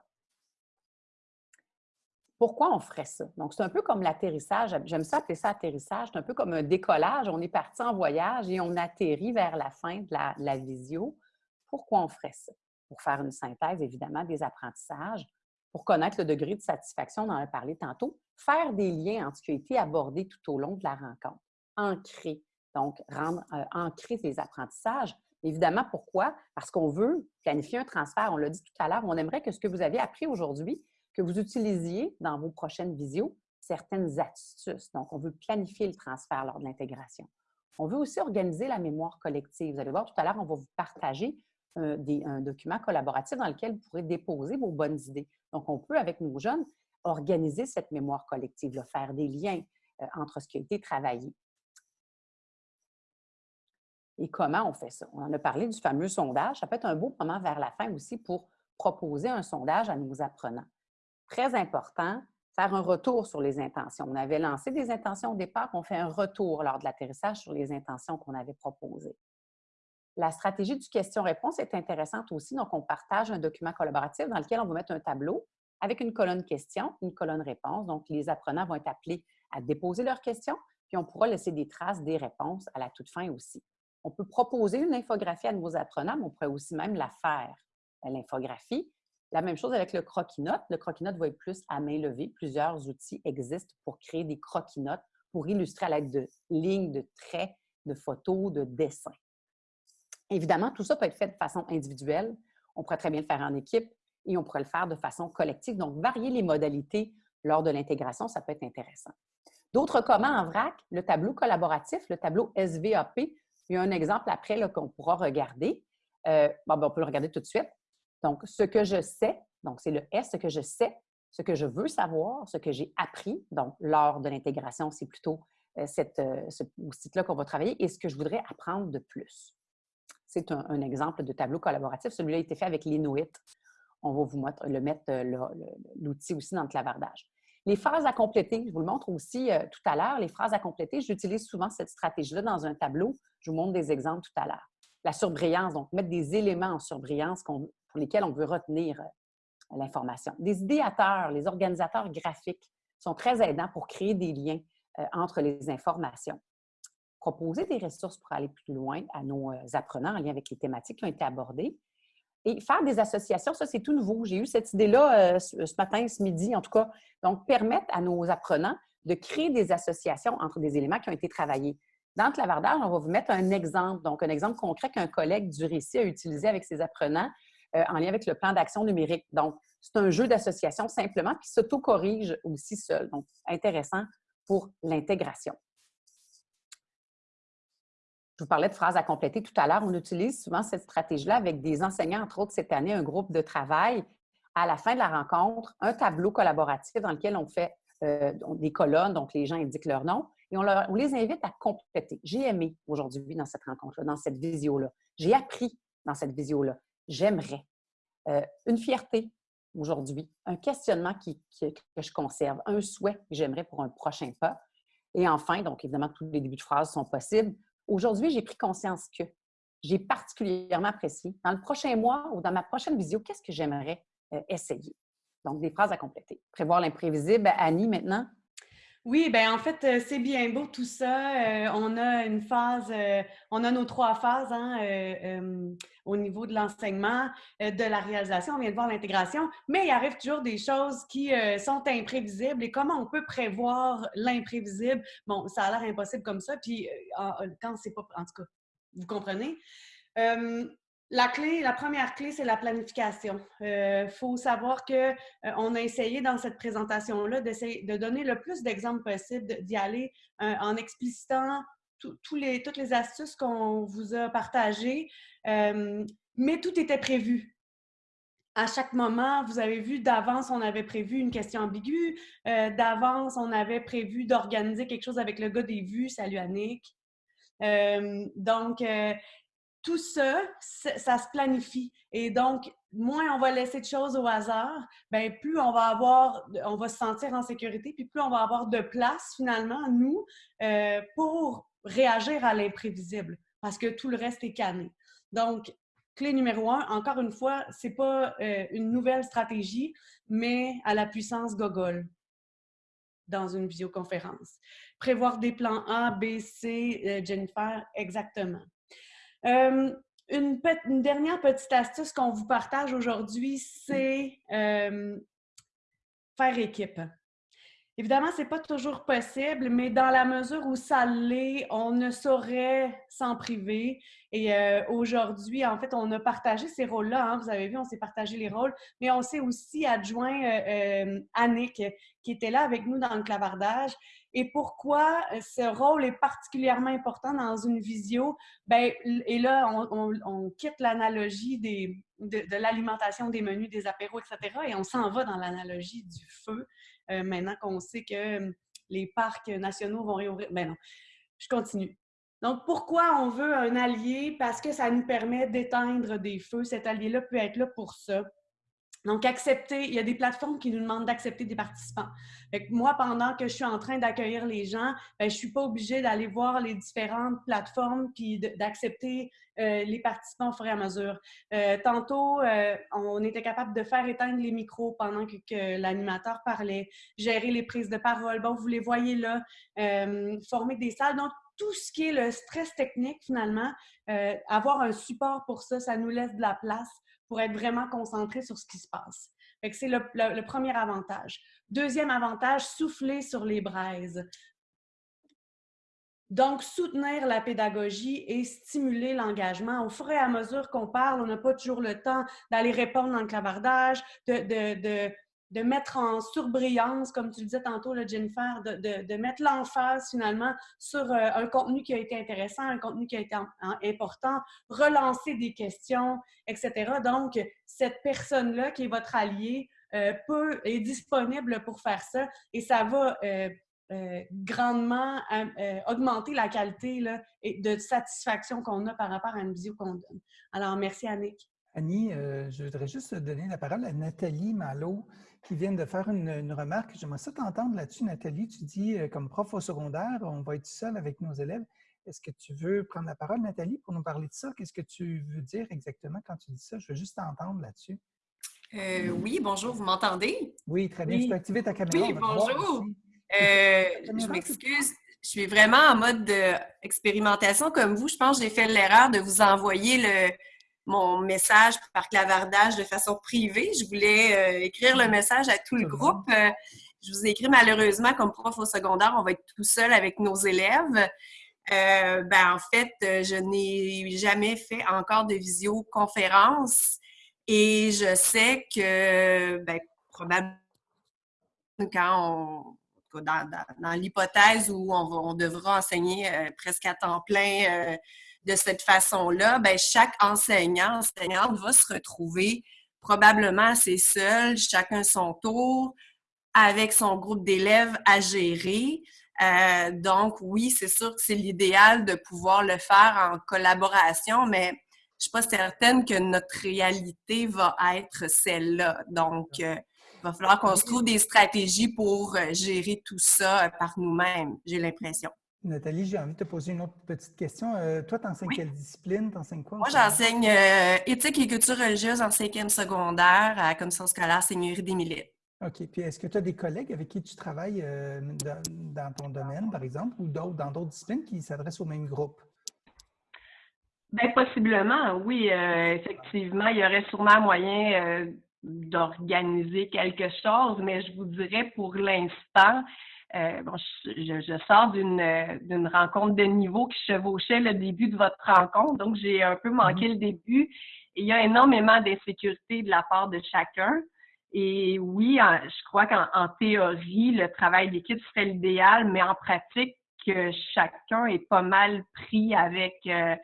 Pourquoi on ferait ça? Donc, c'est un peu comme l'atterrissage. J'aime ça appeler ça atterrissage. C'est un peu comme un décollage. On est parti en voyage et on atterrit vers la fin de la, la visio. Pourquoi on ferait ça? Pour faire une synthèse, évidemment, des apprentissages, pour connaître le degré de satisfaction, on en a parlé tantôt, faire des liens entre ce qui a été abordé tout au long de la rencontre ancrer. Donc, rendre euh, ancrer ces apprentissages. Évidemment, pourquoi? Parce qu'on veut planifier un transfert. On l'a dit tout à l'heure, on aimerait que ce que vous avez appris aujourd'hui, que vous utilisiez dans vos prochaines visios, certaines astuces. Donc, on veut planifier le transfert lors de l'intégration. On veut aussi organiser la mémoire collective. Vous allez voir, tout à l'heure, on va vous partager un, un document collaboratif dans lequel vous pourrez déposer vos bonnes idées. Donc, on peut, avec nos jeunes, organiser cette mémoire collective, faire des liens euh, entre ce qui a été travaillé. Et comment on fait ça? On en a parlé du fameux sondage. Ça peut être un beau moment vers la fin aussi pour proposer un sondage à nos apprenants. Très important, faire un retour sur les intentions. On avait lancé des intentions au départ, on fait un retour lors de l'atterrissage sur les intentions qu'on avait proposées. La stratégie du question-réponse est intéressante aussi. Donc, on partage un document collaboratif dans lequel on va mettre un tableau avec une colonne question, une colonne réponse. Donc, les apprenants vont être appelés à déposer leurs questions, puis on pourra laisser des traces des réponses à la toute fin aussi. On peut proposer une infographie à nos apprenants, mais on pourrait aussi même la faire, l'infographie. La même chose avec le croquis-notes. Le croquis-notes va être plus à main levée. Plusieurs outils existent pour créer des croquis-notes pour illustrer à l'aide de lignes, de traits, de photos, de dessins. Évidemment, tout ça peut être fait de façon individuelle. On pourrait très bien le faire en équipe et on pourrait le faire de façon collective. Donc, varier les modalités lors de l'intégration, ça peut être intéressant. D'autres communs en vrac, le tableau collaboratif, le tableau SVAP. Il y a un exemple après qu'on pourra regarder. Euh, bon, ben, on peut le regarder tout de suite. Donc, ce que je sais, donc c'est le S, ce que je sais, ce que je veux savoir, ce que j'ai appris. Donc, lors de l'intégration, c'est plutôt euh, euh, ce site-là qu'on va travailler et ce que je voudrais apprendre de plus. C'est un, exemple de tableau collaboratif. Celui-là a été fait avec l'Inuit. On va vous mettre, le mettre l'outil aussi dans le clavardage. Les phrases à compléter, je vous le montre aussi euh, tout à l'heure. Les phrases à compléter, j'utilise souvent cette stratégie-là dans un tableau. Je vous montre des exemples tout à l'heure. La surbrillance, donc mettre des éléments en surbrillance pour lesquels on veut retenir euh, l'information. Des idéateurs, les organisateurs graphiques sont très aidants pour créer des liens entre les informations proposer des ressources pour aller plus loin à nos euh, apprenants en lien avec les thématiques qui ont été abordées. Et faire des associations, ça, c'est tout nouveau. J'ai eu cette idée-là euh, ce matin, ce midi, en tout cas. Donc, permettre à nos apprenants de créer des associations entre des éléments qui ont été travaillés. Dans le clavardage, on va vous mettre un exemple, donc un exemple concret qu'un collègue du récit a utilisé avec ses apprenants euh, en lien avec le plan d'action numérique. Donc, c'est un jeu d'association simplement qui s'auto-corrige aussi seul. Donc, intéressant pour l'intégration. Je vous parlais de phrases à compléter tout à l'heure. On utilise souvent cette stratégie-là avec des enseignants, entre autres cette année, un groupe de travail. À la fin de la rencontre, un tableau collaboratif dans lequel on fait euh, des colonnes, donc les gens indiquent leur nom, et on, les invite à compléter. J'ai aimé aujourd'hui dans cette rencontre-là, dans cette visio-là. J'ai appris dans cette visio-là. J'aimerais. Euh, une fierté aujourd'hui, un questionnement qui, que je conserve, un souhait que j'aimerais pour un prochain pas. Et enfin, donc évidemment, tous les débuts de phrases sont possibles. Aujourd'hui, j'ai pris conscience que j'ai particulièrement apprécié. Dans le prochain mois ou dans ma prochaine visio, qu'est-ce que j'aimerais euh, essayer? Donc, des phrases à compléter. Prévoir l'imprévisible. Annie, maintenant? Oui, ben en fait, c'est bien beau tout ça. On a une phase, on a nos trois phases hein, au niveau de l'enseignement, de la réalisation, on vient de voir l'intégration, mais il arrive toujours des choses qui sont imprévisibles et comment on peut prévoir l'imprévisible? Bon, ça a l'air impossible comme ça, puis quand c'est pas, en tout cas, vous comprenez? La clé, la première clé, c'est la planification. Il euh, faut savoir que euh, on a essayé dans cette présentation-là de donner le plus d'exemples possible, d'y aller euh, en explicitant toutes les astuces qu'on vous a partagées, mais tout était prévu. À chaque moment, vous avez vu, d'avance, on avait prévu une question ambiguë, d'avance, on avait prévu d'organiser quelque chose avec le gars des vues, salut Annick. donc, tout ça, ça se planifie. Et donc, moins on va laisser de choses au hasard, bien, plus on va avoir, on va se sentir en sécurité, puis plus on va avoir de place, finalement, nous, euh, pour réagir à l'imprévisible, parce que tout le reste est canné. Donc, clé numéro un, encore une fois, c'est pas euh, une nouvelle stratégie, mais à la puissance gogol dans une visioconférence. Prévoir des plans A, B, C, euh, Jennifer, exactement. Euh, une, dernière petite astuce qu'on vous partage aujourd'hui, c'est euh, faire équipe. Évidemment, ce n'est pas toujours possible, mais dans la mesure où ça l'est, on ne saurait s'en priver. Et euh, aujourd'hui, en fait, on a partagé ces rôles-là. Hein. vous avez vu, on s'est partagé les rôles, mais on s'est aussi adjoint Annick, qui était là avec nous dans le clavardage et pourquoi euh, ce rôle est particulièrement important dans une visio? Ben, et là, on, quitte l'analogie de, l'alimentation des menus, des apéros, etc. Et on s'en va dans l'analogie du feu, euh, maintenant qu'on sait que hum, les parcs nationaux vont réouvrir. Ben non, je continue. Donc, pourquoi on veut un allié? Parce que ça nous permet d'éteindre des feux. Cet allié-là peut être là pour ça. Donc, accepter, il y a des plateformes qui nous demandent d'accepter des participants. moi, pendant que je suis en train d'accueillir les gens, ben, je suis pas obligée d'aller voir les différentes plateformes puis d'accepter euh, les participants au fur et à mesure. Euh, tantôt, euh, on était capable de faire éteindre les micros pendant que, que l'animateur parlait, gérer les prises de parole. Bon, vous les voyez là, former des salles. Donc, tout ce qui est le stress technique, finalement, avoir un support pour ça, ça nous laisse de la place pour être vraiment concentré sur ce qui se passe. C'est le, premier avantage. Deuxième avantage, souffler sur les braises. Donc, soutenir la pédagogie et stimuler l'engagement. Au fur et à mesure qu'on parle, on n'a pas toujours le temps d'aller répondre dans le clavardage, de, de mettre en surbrillance, comme tu le disais tantôt, Jennifer, de, de, mettre l'emphase finalement sur euh, un contenu qui a été intéressant, un contenu qui a été important, relancer des questions, etc. Donc, cette personne-là qui est votre allié euh, peut, est disponible pour faire ça et ça va euh, grandement augmenter la qualité là, et de satisfaction qu'on a par rapport à une visio qu'on donne. Alors, merci Annick. Annie, je voudrais juste donner la parole à Nathalie Malo qui viennent de faire une, remarque. J'aimerais ça t'entendre là-dessus, Nathalie. Tu dis, euh, comme prof au secondaire, on va être seul avec nos élèves. Est-ce que tu veux prendre la parole, Nathalie, pour nous parler de ça? Qu'est-ce que tu veux dire exactement quand tu dis ça? Je veux juste t'entendre là-dessus. Euh, oui, bonjour, vous m'entendez? Oui, très bien. Tu peux activer ta caméra. Oui, bonjour. Euh, je m'excuse. Je suis vraiment en mode d'expérimentation comme vous. Je pense que j'ai fait l'erreur de vous envoyer le, mon message par clavardage de façon privée. Je voulais euh, écrire le message à tout le groupe. Euh, je vous ai écrit malheureusement comme prof au secondaire, on va être tout seul avec nos élèves. Euh, ben, en fait, je n'ai jamais fait encore de visioconférence et je sais que ben, probablement quand on, dans, dans, l'hypothèse où on, on, devra enseigner presque à temps plein de cette façon-là, ben, chaque enseignant, enseignante va se retrouver probablement assez seul, chacun son tour, avec son groupe d'élèves à gérer. Euh, donc, oui, c'est sûr que c'est l'idéal de pouvoir le faire en collaboration, mais je ne suis pas certaine que notre réalité va être celle-là. Donc, euh, il va falloir qu'on se trouve des stratégies pour euh, gérer tout ça par nous-mêmes, j'ai l'impression. Nathalie, j'ai envie de te poser une autre petite question. Euh, toi, tu enseignes quelle discipline? Tu enseignes quoi? Moi, j'enseigne euh, éthique et culture religieuse en cinquième secondaire à la commission scolaire Seigneurie des Milites. OK. Puis est-ce que tu as des collègues avec qui tu travailles euh, dans, ton domaine, par exemple, ou d'autres dans d'autres disciplines qui s'adressent au même groupe? Bien, possiblement, oui. effectivement, il y aurait sûrement moyen d'organiser quelque chose, mais je vous dirais pour l'instant, euh, bon, je, sors d'une rencontre de niveau qui chevauchait le début de votre rencontre, donc j'ai un peu manqué mhm. le début. il y a énormément d'insécurité de la part de chacun. Et oui, je crois qu'en théorie, le travail d'équipe serait l'idéal, mais en pratique, chacun est pas mal pris avec euh,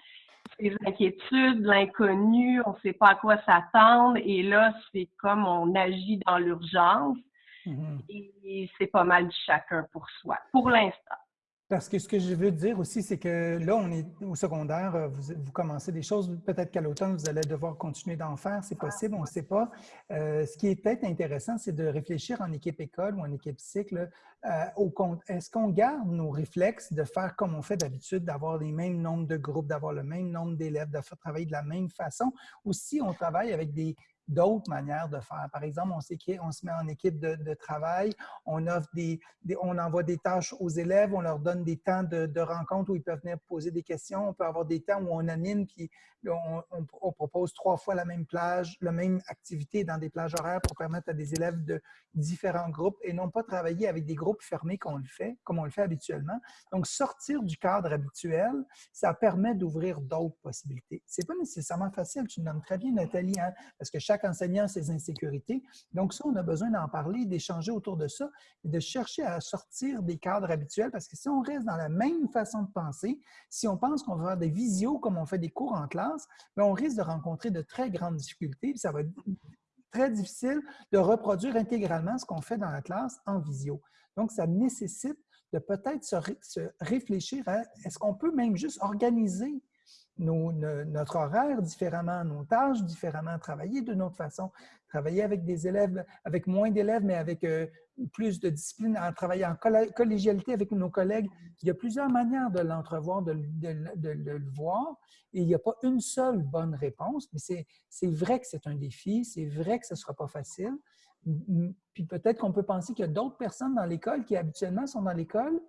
ses inquiétudes, l'inconnu, on ne sait pas à quoi s'attendre. Et là, c'est comme on agit dans l'urgence. Mhm. Et c'est pas mal chacun pour soi, pour l'instant. Parce que ce que je veux dire aussi, c'est que là, on est au secondaire, euh, vous, commencez des choses, peut-être qu'à l'automne, vous allez devoir continuer d'en faire, c'est possible, on ne sait pas. Euh, ce qui est peut-être intéressant, c'est de réfléchir en équipe école ou en équipe cycle euh, au. Est-ce qu'on garde nos réflexes de faire comme on fait d'habitude, d'avoir les mêmes nombres de groupes, d'avoir le même nombre d'élèves, de faire travailler de la même façon, ou si on travaille avec des, d'autres manières de faire. Par exemple, on, on se met en équipe de, travail, on, offre des, on envoie des tâches aux élèves, on leur donne des temps de, rencontre où ils peuvent venir poser des questions, on peut avoir des temps où on anime, puis on, propose trois fois la même plage, la même activité dans des plages horaires pour permettre à des élèves de différents groupes et non pas travailler avec des groupes fermés le fait, comme on le fait habituellement. Donc, sortir du cadre habituel, ça permet d'ouvrir d'autres possibilités. C'est pas nécessairement facile, tu le nommes très bien, Nathalie, hein, parce que chaque enseignant a ses insécurités. Donc, ça, on a besoin d'en parler, d'échanger autour de ça et de chercher à sortir des cadres habituels parce que si on reste dans la même façon de penser, si on pense qu'on va faire des visios comme on fait des cours en classe, mais on risque de rencontrer de très grandes difficultés. Ça va être très difficile de reproduire intégralement ce qu'on fait dans la classe en visio. Donc, ça nécessite de peut-être se, réfléchir à est-ce qu'on peut même juste organiser notre horaire différemment, nos tâches différemment, travailler d'une autre façon, travailler avec des élèves, avec moins d'élèves, mais avec euh, plus de discipline, en travaillant en collégialité avec nos collègues. Il y a plusieurs manières de l'entrevoir, de, le voir, et il n'y a pas une seule bonne réponse, mais c'est vrai que c'est un défi, c'est vrai que ce ne sera pas facile. Puis peut-être qu'on peut penser qu'il y a d'autres personnes dans l'école qui habituellement sont dans l'école,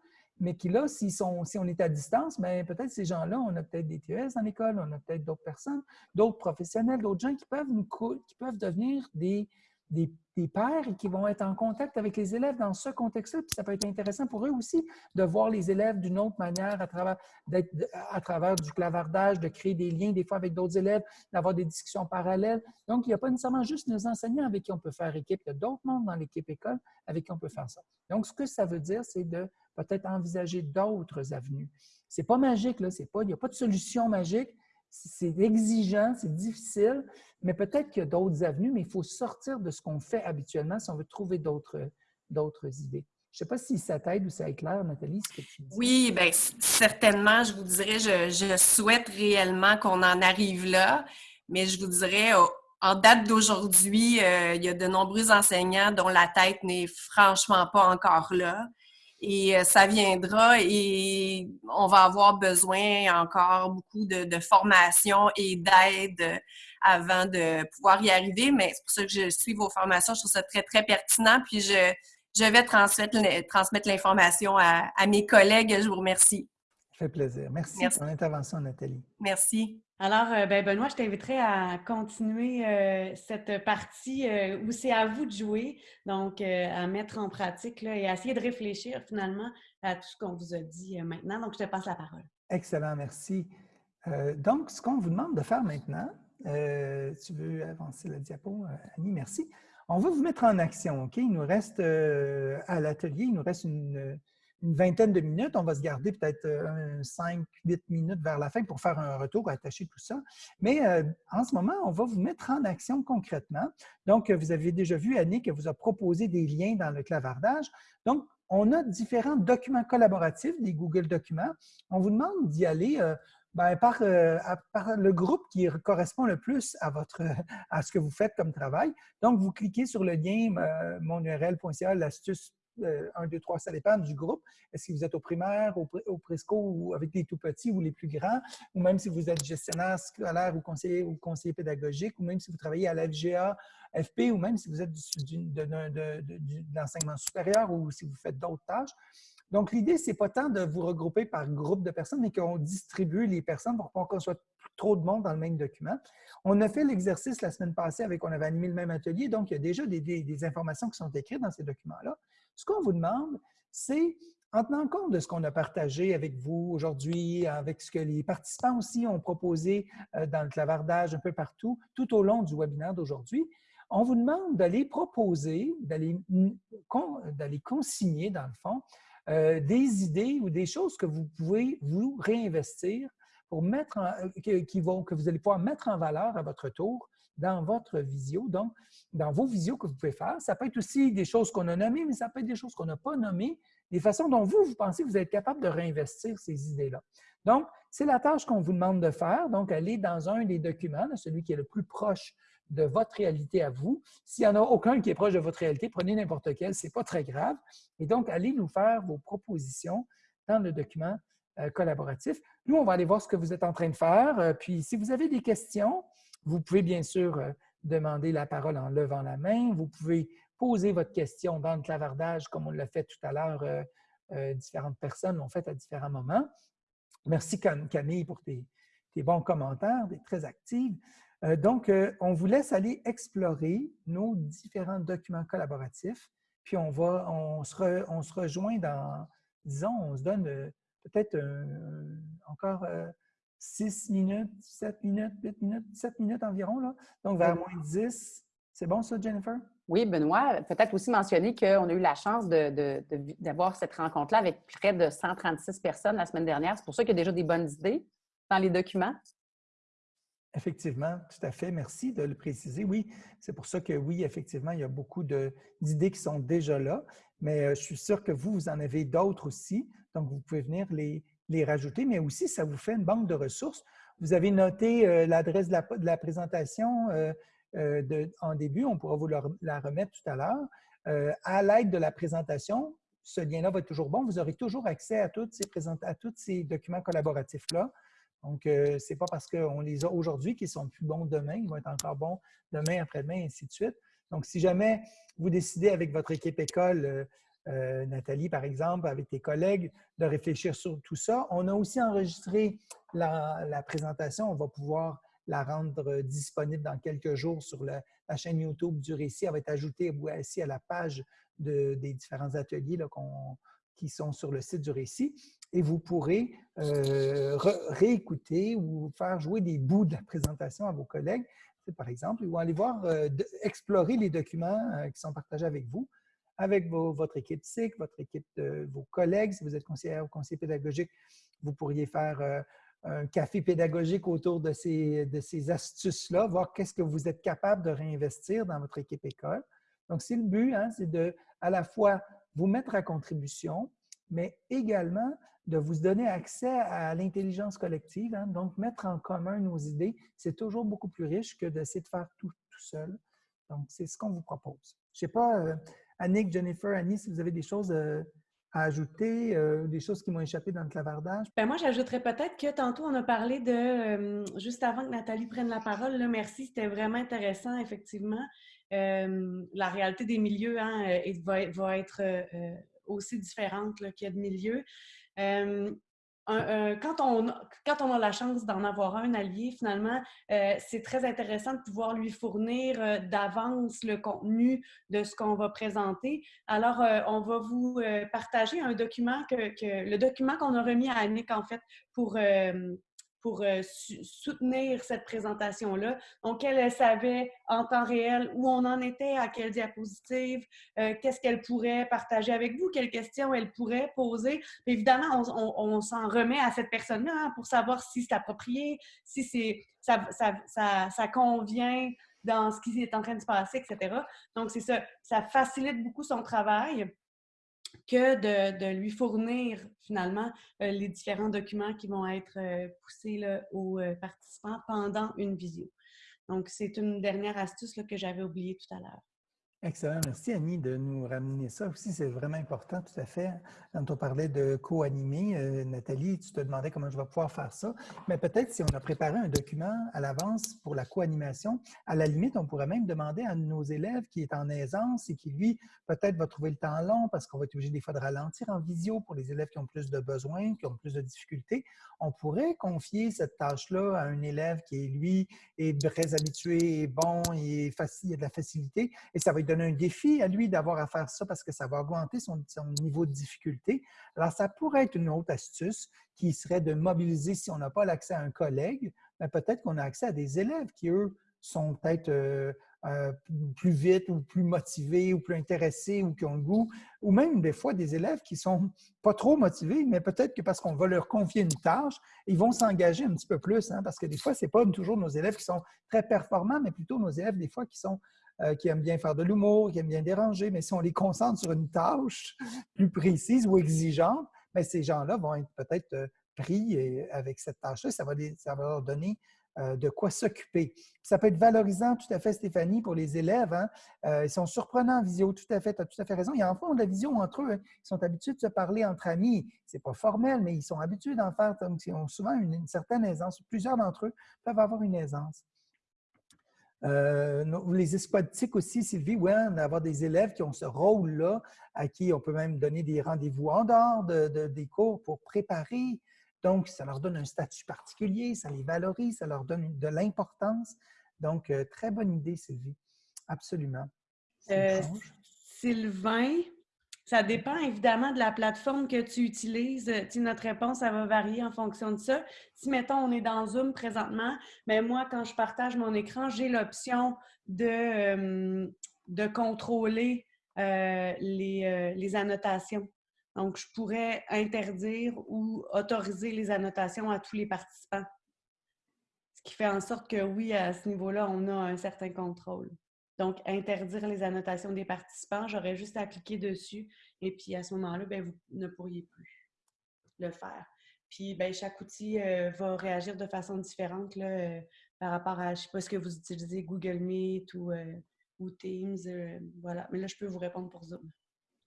mais qui là, si on est à distance, ben, peut-être ces gens-là, on a peut-être des TES dans l'école, on a peut-être d'autres personnes, d'autres professionnels, d'autres gens qui peuvent, nous, qui peuvent devenir des, des, pères et qui vont être en contact avec les élèves dans ce contexte-là. Puis ça peut être intéressant pour eux aussi de voir les élèves d'une autre manière à travers, à travers du clavardage, de créer des liens des fois avec d'autres élèves, d'avoir des discussions parallèles. Donc, il n'y a pas nécessairement juste nos enseignants avec qui on peut faire équipe, il y a d'autres membres dans l'équipe école avec qui on peut faire ça. Donc, ce que ça veut dire, c'est de peut-être envisager d'autres avenues. Ce n'est pas magique, là, pas, il n'y a pas de solution magique, c'est exigeant, c'est difficile, mais peut-être qu'il y a d'autres avenues, mais il faut sortir de ce qu'on fait habituellement si on veut trouver d'autres idées. Je ne sais pas si ça t'aide ou ça éclaire, Nathalie, ce que tu dis. Oui, bien, certainement, je vous dirais, je, souhaite réellement qu'on en arrive là, mais je vous dirais, en date d'aujourd'hui, euh, il y a de nombreux enseignants dont la tête n'est franchement pas encore là et euh, ça viendra et on va avoir besoin encore beaucoup de, formation et d'aide avant de pouvoir y arriver. Mais c'est pour ça que je suis vos formations. Je trouve ça très, très pertinent. Puis je, je vais transmettre, l'information à, mes collègues. Je vous remercie. Ça fait plaisir. Merci, Merci. pour l'intervention, Nathalie. Merci. Alors, euh, ben, Benoît, je t'inviterai à continuer euh, cette partie euh, où c'est à vous de jouer, donc à mettre en pratique et à essayer de réfléchir finalement à tout ce qu'on vous a dit maintenant. Donc, je te passe la parole. Excellent, merci. donc, ce qu'on vous demande de faire maintenant, tu veux avancer la diapo, Annie, merci. On va vous mettre en action, OK? Il nous reste à l'atelier, il nous reste une une vingtaine de minutes. On va se garder peut-être 5-8 euh, minutes vers la fin pour faire un retour, attacher tout ça. Mais euh, en ce moment, on va vous mettre en action concrètement. Donc, vous avez déjà vu, Annie, que vous a proposé des liens dans le clavardage. Donc, on a différents documents collaboratifs, des Google Documents. On vous demande d'y aller euh, ben, par, par, le groupe qui correspond le plus à, votre, à ce que vous faites comme travail. Donc, vous cliquez sur le lien monurl.ca, l'astuce 1, 2, 3, ça dépend du groupe. Est-ce que vous êtes au primaire, au, au présco ou avec les tout petits ou les plus grands, ou même si vous êtes gestionnaire scolaire ou conseiller, ou conseiller pédagogique, ou même si vous travaillez à l'FGA, FP, ou même si vous êtes de, l'enseignement supérieur ou si vous faites d'autres tâches. Donc, l'idée, ce n'est pas tant de vous regrouper par groupe de personnes, mais qu'on distribue les personnes pour qu'on soit trop de monde dans le même document. On a fait l'exercice la semaine passée avec, on avait animé le même atelier, donc il y a déjà des, des informations qui sont écrites dans ces documents-là. Ce qu'on vous demande, c'est, en tenant compte de ce qu'on a partagé avec vous aujourd'hui, avec ce que les participants aussi ont proposé euh, dans le clavardage un peu partout, tout au long du webinaire d'aujourd'hui, on vous demande d'aller proposer, d'aller consigner, dans le fond, euh, des idées ou des choses que vous pouvez vous réinvestir pour mettre qui vont, que vous allez pouvoir mettre en valeur à votre tour dans votre visio, donc dans vos visios que vous pouvez faire. Ça peut être aussi des choses qu'on a nommées, mais ça peut être des choses qu'on n'a pas nommées, des façons dont vous, vous pensez que vous êtes capable de réinvestir ces idées-là. Donc, c'est la tâche qu'on vous demande de faire. Donc, allez dans un des documents, celui qui est le plus proche de votre réalité à vous. S'il n'y en a aucun qui est proche de votre réalité, prenez n'importe quel, ce n'est pas très grave. Et donc, allez nous faire vos propositions dans le document euh, collaboratif. Nous, on va aller voir ce que vous êtes en train de faire. Euh, puis, si vous avez des questions, vous pouvez bien sûr euh, demander la parole en levant la main. Vous pouvez poser votre question dans le clavardage, comme on l'a fait tout à l'heure. Euh, euh, différentes personnes l'ont fait à différents moments. Merci Camille pour tes, bons commentaires, des très actives. donc, on vous laisse aller explorer nos différents documents collaboratifs, puis on, va, se, on se rejoint dans, disons, on se donne peut-être encore 6 minutes, 7 minutes, 8 minutes, 7 minutes environ, là. donc vers moins 10. C'est bon ça, Jennifer? Oui, Benoît, peut-être aussi mentionner qu'on a eu la chance d'avoir cette rencontre-là avec près de 136 personnes la semaine dernière. C'est pour ça qu'il y a déjà des bonnes idées dans les documents. Effectivement, tout à fait. Merci de le préciser. Oui, c'est pour ça que oui, effectivement, il y a beaucoup d'idées qui sont déjà là, mais euh, je suis sûr que vous, vous en avez d'autres aussi. Donc, vous pouvez venir les, les rajouter, mais aussi ça vous fait une banque de ressources Vous avez noté l'adresse de, la, présentation en début, on pourra vous la remettre tout à l'heure. à l'aide de la présentation, ce lien-là va être toujours bon. Vous aurez toujours accès à, ces tous ces documents collaboratifs-là. Donc, ce n'est pas parce qu'on les a aujourd'hui qu'ils sont plus bons demain. Ils vont être encore bons demain, après-demain, ainsi de suite. Donc, si jamais vous décidez avec votre équipe école, euh, Nathalie, par exemple, avec tes collègues, de réfléchir sur tout ça, on a aussi enregistré la, présentation. On va pouvoir la rendre disponible dans quelques jours sur la, chaîne YouTube du récit. Elle va être ajoutée ici à la page des différents ateliers qui sont sur le site du récit. Et vous pourrez euh, réécouter ou faire jouer des bouts de la présentation à vos collègues par exemple, vont aller voir, euh, explorer les documents euh, qui sont partagés avec vous, avec votre équipe SIC, votre équipe de vos collègues. Si vous êtes conseiller ou conseiller pédagogique, vous pourriez faire euh, un café pédagogique autour de ces, de ces astuces-là, voir qu'est-ce que vous êtes capable de réinvestir dans votre équipe école. Donc, c'est le but, hein, c'est de à la fois vous mettre à contribution, mais également de vous donner accès à l'intelligence collective. Hein. Donc, mettre en commun nos idées, c'est toujours beaucoup plus riche que d'essayer de faire tout, tout seul. Donc, c'est ce qu'on vous propose. Je ne sais pas, euh, Annick, Jennifer, Annie, si vous avez des choses euh, à ajouter, euh, des choses qui m'ont échappé dans le clavardage? Ben moi, j'ajouterais peut-être que tantôt, on a parlé de, juste avant que Nathalie prenne la parole, merci, c'était vraiment intéressant, effectivement. la réalité des milieux hein, va, être aussi différente qu'il y a de milieux quand, on, quand on a la chance d'en avoir un allié, finalement, c'est très intéressant de pouvoir lui fournir d'avance le contenu de ce qu'on va présenter. Alors, on va vous partager un document, que, que le document qu'on a remis à Annick, en fait, pour pour euh, soutenir cette présentation-là. Donc, elle, savait en temps réel où on en était, à quelle diapositive, euh, qu'est-ce qu'elle pourrait partager avec vous, quelles questions elle pourrait poser. évidemment, on, s'en remet à cette personne-là hein, pour savoir si c'est approprié, si ça, ça, ça, ça convient dans ce qui est en train de se passer, etc. Donc, c'est ça, ça facilite beaucoup son travail que de, lui fournir finalement euh, les différents documents qui vont être euh, poussés aux euh, participants pendant une visio. Donc, c'est une dernière astuce que j'avais oubliée tout à l'heure. Excellent. Merci, Annie, de nous ramener ça aussi. C'est vraiment important, tout à fait. Quand on parlait de co-animer, euh, Nathalie, tu te demandais comment je vais pouvoir faire ça. Mais peut-être si on a préparé un document à l'avance pour la co-animation, à la limite, on pourrait même demander à nos élèves qui est en aisance et qui, lui, peut-être va trouver le temps long parce qu'on va être obligé des fois de ralentir en visio pour les élèves qui ont plus de besoins, qui ont plus de difficultés. On pourrait confier cette tâche-là à un élève qui, lui, est très habitué, est bon, et facile, il a de la facilité et ça va être donner un défi à lui d'avoir à faire ça parce que ça va augmenter son, niveau de difficulté. Alors, ça pourrait être une autre astuce qui serait de mobiliser, si on n'a pas l'accès à un collègue, mais peut-être qu'on a accès à des élèves qui, eux, sont peut-être euh, euh, plus vite ou plus motivés ou plus intéressés ou qui ont le goût, ou même des fois des élèves qui sont pas trop motivés, mais peut-être que parce qu'on va leur confier une tâche, ils vont s'engager un petit peu plus, hein, parce que des fois, ce n'est pas toujours nos élèves qui sont très performants, mais plutôt nos élèves des fois qui sont euh, qui aiment bien faire de l'humour, qui aiment bien déranger, mais si on les concentre sur une tâche plus précise ou exigeante, bien, ces gens-là vont être peut-être euh, pris avec cette tâche-là. Ça va, leur donner euh, de quoi s'occuper. Ça peut être valorisant, tout à fait, Stéphanie, pour les élèves. Hein. ils sont surprenants en visio, tout à fait, tu as tout à fait raison. Ils en font de la visio entre eux. Hein. Ils sont habitués de se parler entre amis. Ce n'est pas formel, mais ils sont habitués d'en faire. ils ont souvent une certaine aisance. Plusieurs d'entre eux peuvent avoir une aisance. Euh, les esquadtiques aussi, Sylvie, oui, d'avoir des élèves qui ont ce rôle-là, à qui on peut même donner des rendez-vous en dehors de, des cours pour préparer. Donc, ça leur donne un statut particulier, ça les valorise, ça leur donne de l'importance. Donc, euh, très bonne idée, Sylvie. Absolument. Euh, Sylvain, ça dépend évidemment de la plateforme que tu utilises. Euh, notre réponse, ça va varier en fonction de ça. Si, mettons, on est dans Zoom présentement, mais ben, moi, quand je partage mon écran, j'ai l'option de, euh, de contrôler euh, les, les, annotations. Donc, je pourrais interdire ou autoriser les annotations à tous les participants. Ce qui fait en sorte que, oui, à ce niveau-là, on a un certain contrôle. Donc, interdire les annotations des participants, j'aurais juste à cliquer dessus et puis à ce moment-là, ben, vous ne pourriez plus le faire. Puis ben, chaque outil va réagir de façon différente là, par rapport à, je ne sais pas ce que vous utilisez, Google Meet ou, ou Teams. voilà. Mais là, je peux vous répondre pour Zoom.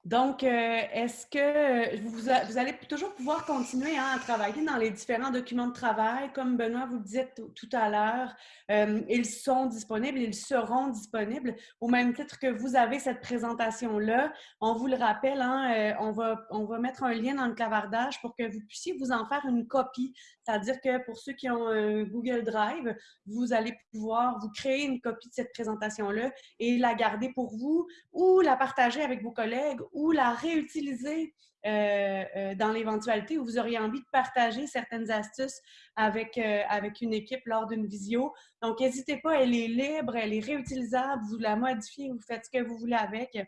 Donc, euh, est-ce que vous, allez toujours pouvoir continuer hein, à travailler dans les différents documents de travail? Comme Benoît vous le disait tout à l'heure, euh, ils sont disponibles, ils seront disponibles au même titre que vous avez cette présentation-là. On vous le rappelle, hein, euh, on, va, on va mettre un lien dans le clavardage pour que vous puissiez vous en faire une copie. C'est-à-dire que pour ceux qui ont un Google Drive, vous allez pouvoir vous créer une copie de cette présentation-là et la garder pour vous ou la partager avec vos collègues ou la réutiliser euh, euh, dans l'éventualité où vous auriez envie de partager certaines astuces avec, euh, avec une équipe lors d'une visio. Donc, n'hésitez pas, elle est libre, elle est réutilisable, vous la modifiez, vous faites ce que vous voulez avec.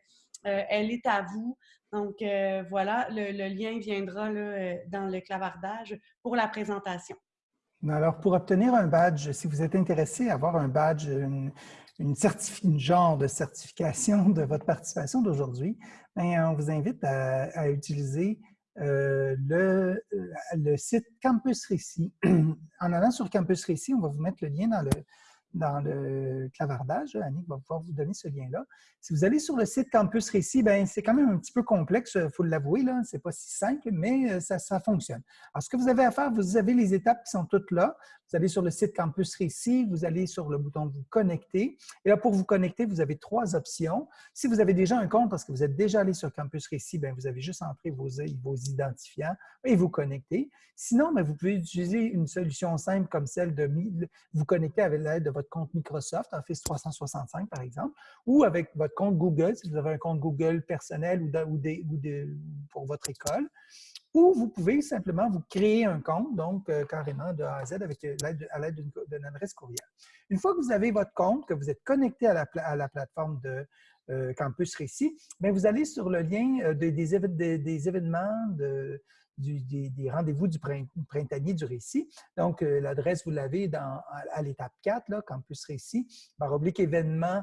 elle est à vous. Donc, voilà, le, lien viendra là, dans le clavardage pour la présentation. Alors, pour obtenir un badge, si vous êtes intéressé à avoir un badge, une, une, genre de certification de votre participation d'aujourd'hui, ben, on vous invite à, utiliser euh, le, euh, le, site Campus Récit. en allant sur Campus Récit, on va vous mettre le lien dans le, dans le clavardage. Annick va pouvoir vous donner ce lien-là. Si vous allez sur le site Campus Récit, ben, c'est quand même un petit peu complexe, il faut l'avouer. Ce n'est pas si simple, mais euh, ça, ça, fonctionne. Alors, ce que vous avez à faire, vous avez les étapes qui sont toutes là. Vous allez sur le site Campus Récit, vous allez sur le bouton « Vous connecter ». Et là, pour vous connecter, vous avez trois options. Si vous avez déjà un compte, parce que vous êtes déjà allé sur Campus Récit, bien, vous avez juste entré vos, identifiants et vous connecter. Sinon, bien, vous pouvez utiliser une solution simple comme celle de vous connecter avec l'aide de votre compte Microsoft, Office 365 par exemple, ou avec votre compte Google, si vous avez un compte Google personnel ou, ou, pour votre école. Ou vous pouvez simplement vous créer un compte, donc euh, carrément de A à Z avec euh, à l'aide d'une adresse courriel. Une fois que vous avez votre compte, que vous êtes connecté à la, à la plateforme de euh, Campus Récit, bien, vous allez sur le lien des, événements de, des, rendez-vous du printanier du récit. Donc, l'adresse, vous l'avez à, l'étape 4, là, Campus Récit, barre oblique événement,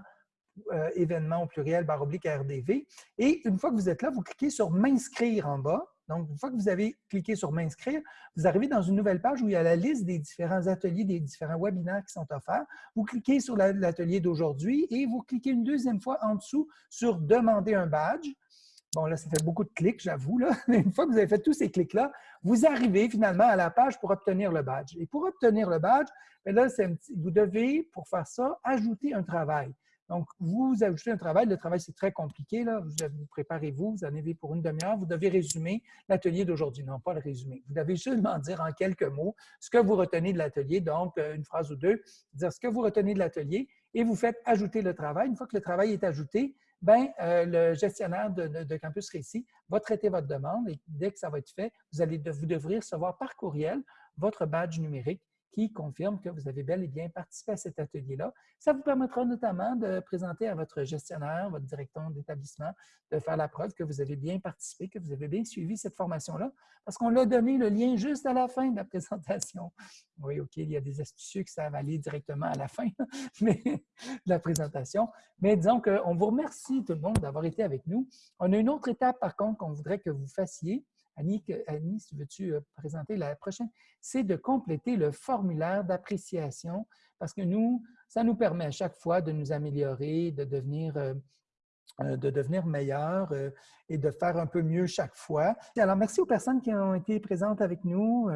événement au pluriel, barre oblique RDV. Et une fois que vous êtes là, vous cliquez sur « M'inscrire » en bas. Donc, une fois que vous avez cliqué sur « M'inscrire », vous arrivez dans une nouvelle page où il y a la liste des différents ateliers, des différents webinaires qui sont offerts. Vous cliquez sur l'atelier d'aujourd'hui et vous cliquez une deuxième fois en dessous sur « Demander un badge ». Bon, là, ça fait beaucoup de clics, j'avoue. Mais une fois que vous avez fait tous ces clics-là, vous arrivez finalement à la page pour obtenir le badge. Et pour obtenir le badge, ben là, vous devez, pour faire ça, ajouter un travail. Donc, vous ajoutez un travail. Le travail, c'est très compliqué. Là. Vous, préparez-vous, vous en avez pour une demi-heure. Vous devez résumer l'atelier d'aujourd'hui. Non, pas le résumer. Vous devez seulement dire en quelques mots ce que vous retenez de l'atelier. Donc, euh, une phrase ou deux, dire ce que vous retenez de l'atelier et vous faites ajouter le travail. Une fois que le travail est ajouté, ben, euh, le gestionnaire de, Campus Récit va traiter votre demande et dès que ça va être fait, vous, allez, vous devrez recevoir par courriel votre badge numérique qui confirme que vous avez bel et bien participé à cet atelier-là. Ça vous permettra notamment de présenter à votre gestionnaire, votre directeur d'établissement, de faire la preuve que vous avez bien participé, que vous avez bien suivi cette formation-là, parce qu'on l'a donné le lien juste à la fin de la présentation. Oui, OK, il y a des astucieux qui savent aller directement à la fin mais, de la présentation. Mais disons qu'on vous remercie tout le monde d'avoir été avec nous. On a une autre étape, par contre, qu'on voudrait que vous fassiez. Annie, Annie veux-tu euh, présenter la prochaine? C'est de compléter le formulaire d'appréciation parce que nous, ça nous permet à chaque fois de nous améliorer, de devenir, euh, euh, de devenir meilleur et de faire un peu mieux chaque fois. Alors, merci aux personnes qui ont été présentes avec nous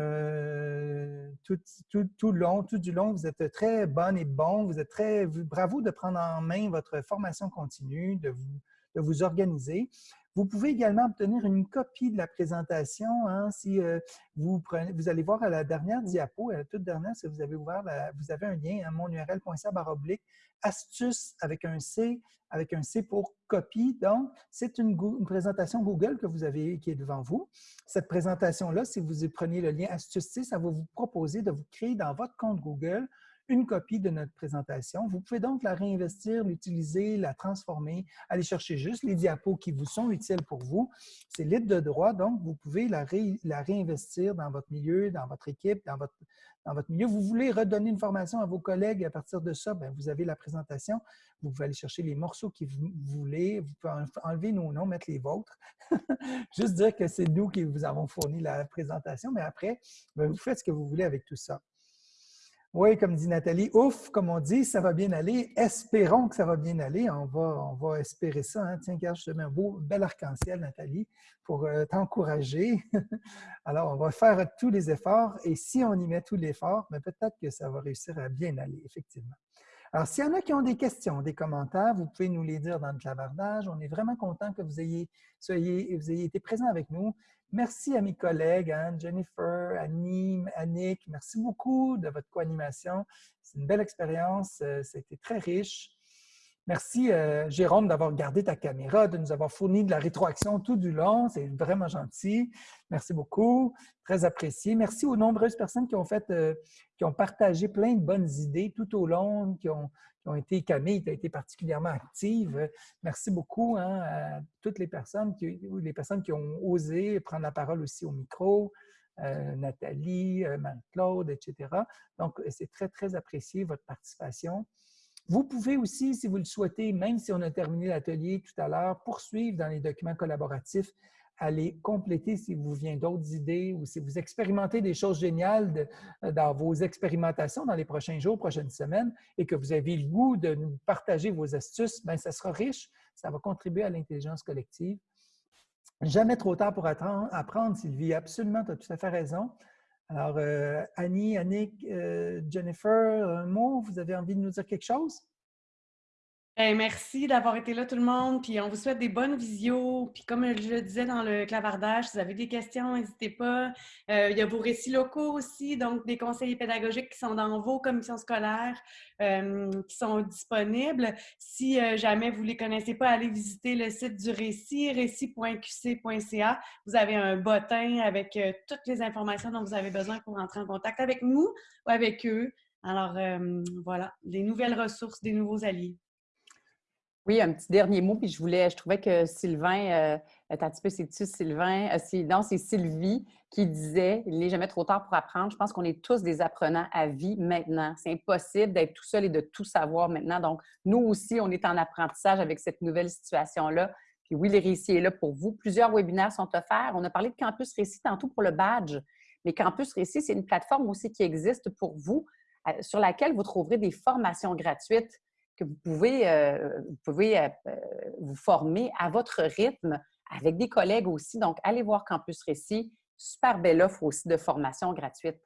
tout, tout, long, tout du long. Vous êtes très bonnes et bons. Vous êtes très... Bravo de prendre en main votre formation continue, de vous, de vous organiser. Vous pouvez également obtenir une copie de la présentation hein, si euh, vous, allez voir à la dernière diapo, à la toute dernière, si vous avez ouvert, vous avez un lien à hein, monurl.ca oblique astuce avec un C, avec un C pour copie. Donc, c'est une, présentation Google que vous avez qui est devant vous. Cette présentation-là, si vous prenez le lien astuce C, ça va vous proposer de vous créer dans votre compte Google une copie de notre présentation. Vous pouvez donc la réinvestir, l'utiliser, la transformer, aller chercher juste les diapos qui vous sont utiles pour vous. C'est libre de droit, donc vous pouvez la, réinvestir dans votre milieu, dans votre équipe, dans votre, milieu. Vous voulez redonner une formation à vos collègues à partir de ça, bien, vous avez la présentation. Vous pouvez aller chercher les morceaux que vous voulez. Vous pouvez enlever nos noms, mettre les vôtres. Juste dire que c'est nous qui vous avons fourni la présentation, mais après, bien, vous faites ce que vous voulez avec tout ça. Oui, comme dit Nathalie, ouf, comme on dit, ça va bien aller. Espérons que ça va bien aller. On va, espérer ça. Hein. Tiens, regarde, je te mets un beau, bel arc-en-ciel, Nathalie, pour euh, t'encourager. Alors, on va faire tous les efforts et si on y met tous l'effort, ben, peut-être que ça va réussir à bien aller, effectivement. Alors, s'il y en a qui ont des questions, des commentaires, vous pouvez nous les dire dans le clavardage. On est vraiment content que vous ayez, soyez, vous ayez été présents avec nous. Merci à mes collègues, Anne, Jennifer, Annie, Annick. Merci beaucoup de votre co-animation. C'est une belle expérience. C'était euh, très riche. Merci, euh, Jérôme, d'avoir gardé ta caméra, de nous avoir fourni de la rétroaction tout du long. C'est vraiment gentil. Merci beaucoup. Très apprécié. Merci aux nombreuses personnes qui ont fait, euh, qui ont partagé plein de bonnes idées tout au long, qui ont, été, Camille, tu as été particulièrement active. Merci beaucoup hein, à toutes les personnes, qui, les personnes qui ont osé prendre la parole aussi au micro, euh, Nathalie, Marie-Claude, etc. Donc, c'est très, très apprécié votre participation. Vous pouvez aussi, si vous le souhaitez, même si on a terminé l'atelier tout à l'heure, poursuivre dans les documents collaboratifs allez compléter si vous vient d'autres idées ou si vous expérimentez des choses géniales euh, dans vos expérimentations dans les prochains jours, prochaines semaines, et que vous avez le goût de nous partager vos astuces, bien, ça sera riche, ça va contribuer à l'intelligence collective. Jamais trop tard pour apprendre, Sylvie. Absolument, tu as tout à fait raison. Alors, euh, Annie, Annick, euh, Jennifer, un mot, vous avez envie de nous dire quelque chose? Merci d'avoir été là tout le monde, puis on vous souhaite des bonnes visios. Puis comme je le disais dans le clavardage, si vous avez des questions, n'hésitez pas. Euh, il y a vos récits locaux aussi, donc des conseillers pédagogiques qui sont dans vos commissions scolaires, euh, qui sont disponibles. Si euh, jamais vous ne les connaissez pas, allez visiter le site du récit, récit.qc.ca. Vous avez un bottin avec toutes les informations dont vous avez besoin pour entrer en contact avec nous ou avec eux. Alors voilà, des nouvelles ressources, des nouveaux alliés. Oui, un petit dernier mot, puis je voulais, je trouvais que Sylvain, euh, un petit peu, c'est-tu Sylvain? Euh, non, c'est Sylvie qui disait il n'est jamais trop tard pour apprendre. Je pense qu'on est tous des apprenants à vie maintenant. C'est impossible d'être tout seul et de tout savoir maintenant. Donc, nous aussi, on est en apprentissage avec cette nouvelle situation-là. Puis oui, les récits est là pour vous. Plusieurs webinaires sont offerts. On a parlé de Campus Récit tantôt pour le badge. Mais Campus Récit, c'est une plateforme aussi qui existe pour vous, euh, sur laquelle vous trouverez des formations gratuites que vous pouvez, euh, vous, pouvez euh, euh, vous former à votre rythme avec des collègues aussi. Donc, allez voir Campus Récit. Super belle offre aussi de formation gratuite.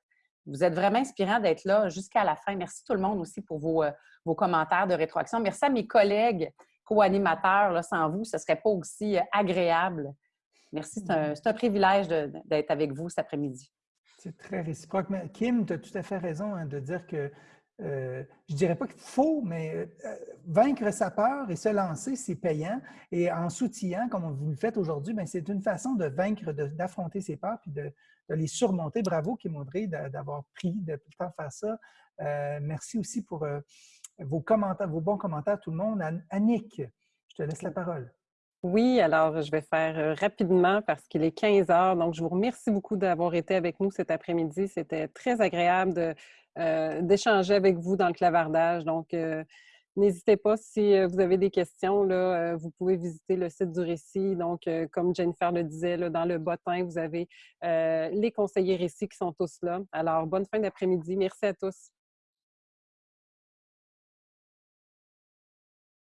Vous êtes vraiment inspirant d'être là jusqu'à la fin. Merci tout le monde aussi pour vos, vos commentaires de rétroaction. Merci à mes collègues co-animateurs. Sans vous, ce ne serait pas aussi agréable. Merci. C'est un, un, privilège d'être avec vous cet après-midi. C'est très réciproque. Kim, tu as tout à fait raison hein, de dire que euh, je dirais pas qu'il faut, mais euh, vaincre sa peur et se lancer, c'est payant. Et en s'outillant, comme vous le faites aujourd'hui, ben, c'est une façon de vaincre, d'affronter ses peurs puis de, les surmonter. Bravo, Kim Audrey, d'avoir pris de le temps faire ça. Euh, merci aussi pour vos commentaires, vos bons commentaires, tout le monde. Annick, je te laisse la parole. Oui, alors je vais faire rapidement parce qu'il est 15 heures. Donc, je vous remercie beaucoup d'avoir été avec nous cet après-midi. C'était très agréable de euh, d'échanger avec vous dans le clavardage. Donc, euh, n'hésitez pas si euh, vous avez des questions. Vous pouvez visiter le site du récit. Donc, comme Jennifer le disait, là, dans le bottin, vous avez les conseillers récits qui sont tous là. Alors, bonne fin d'après-midi. Merci à tous.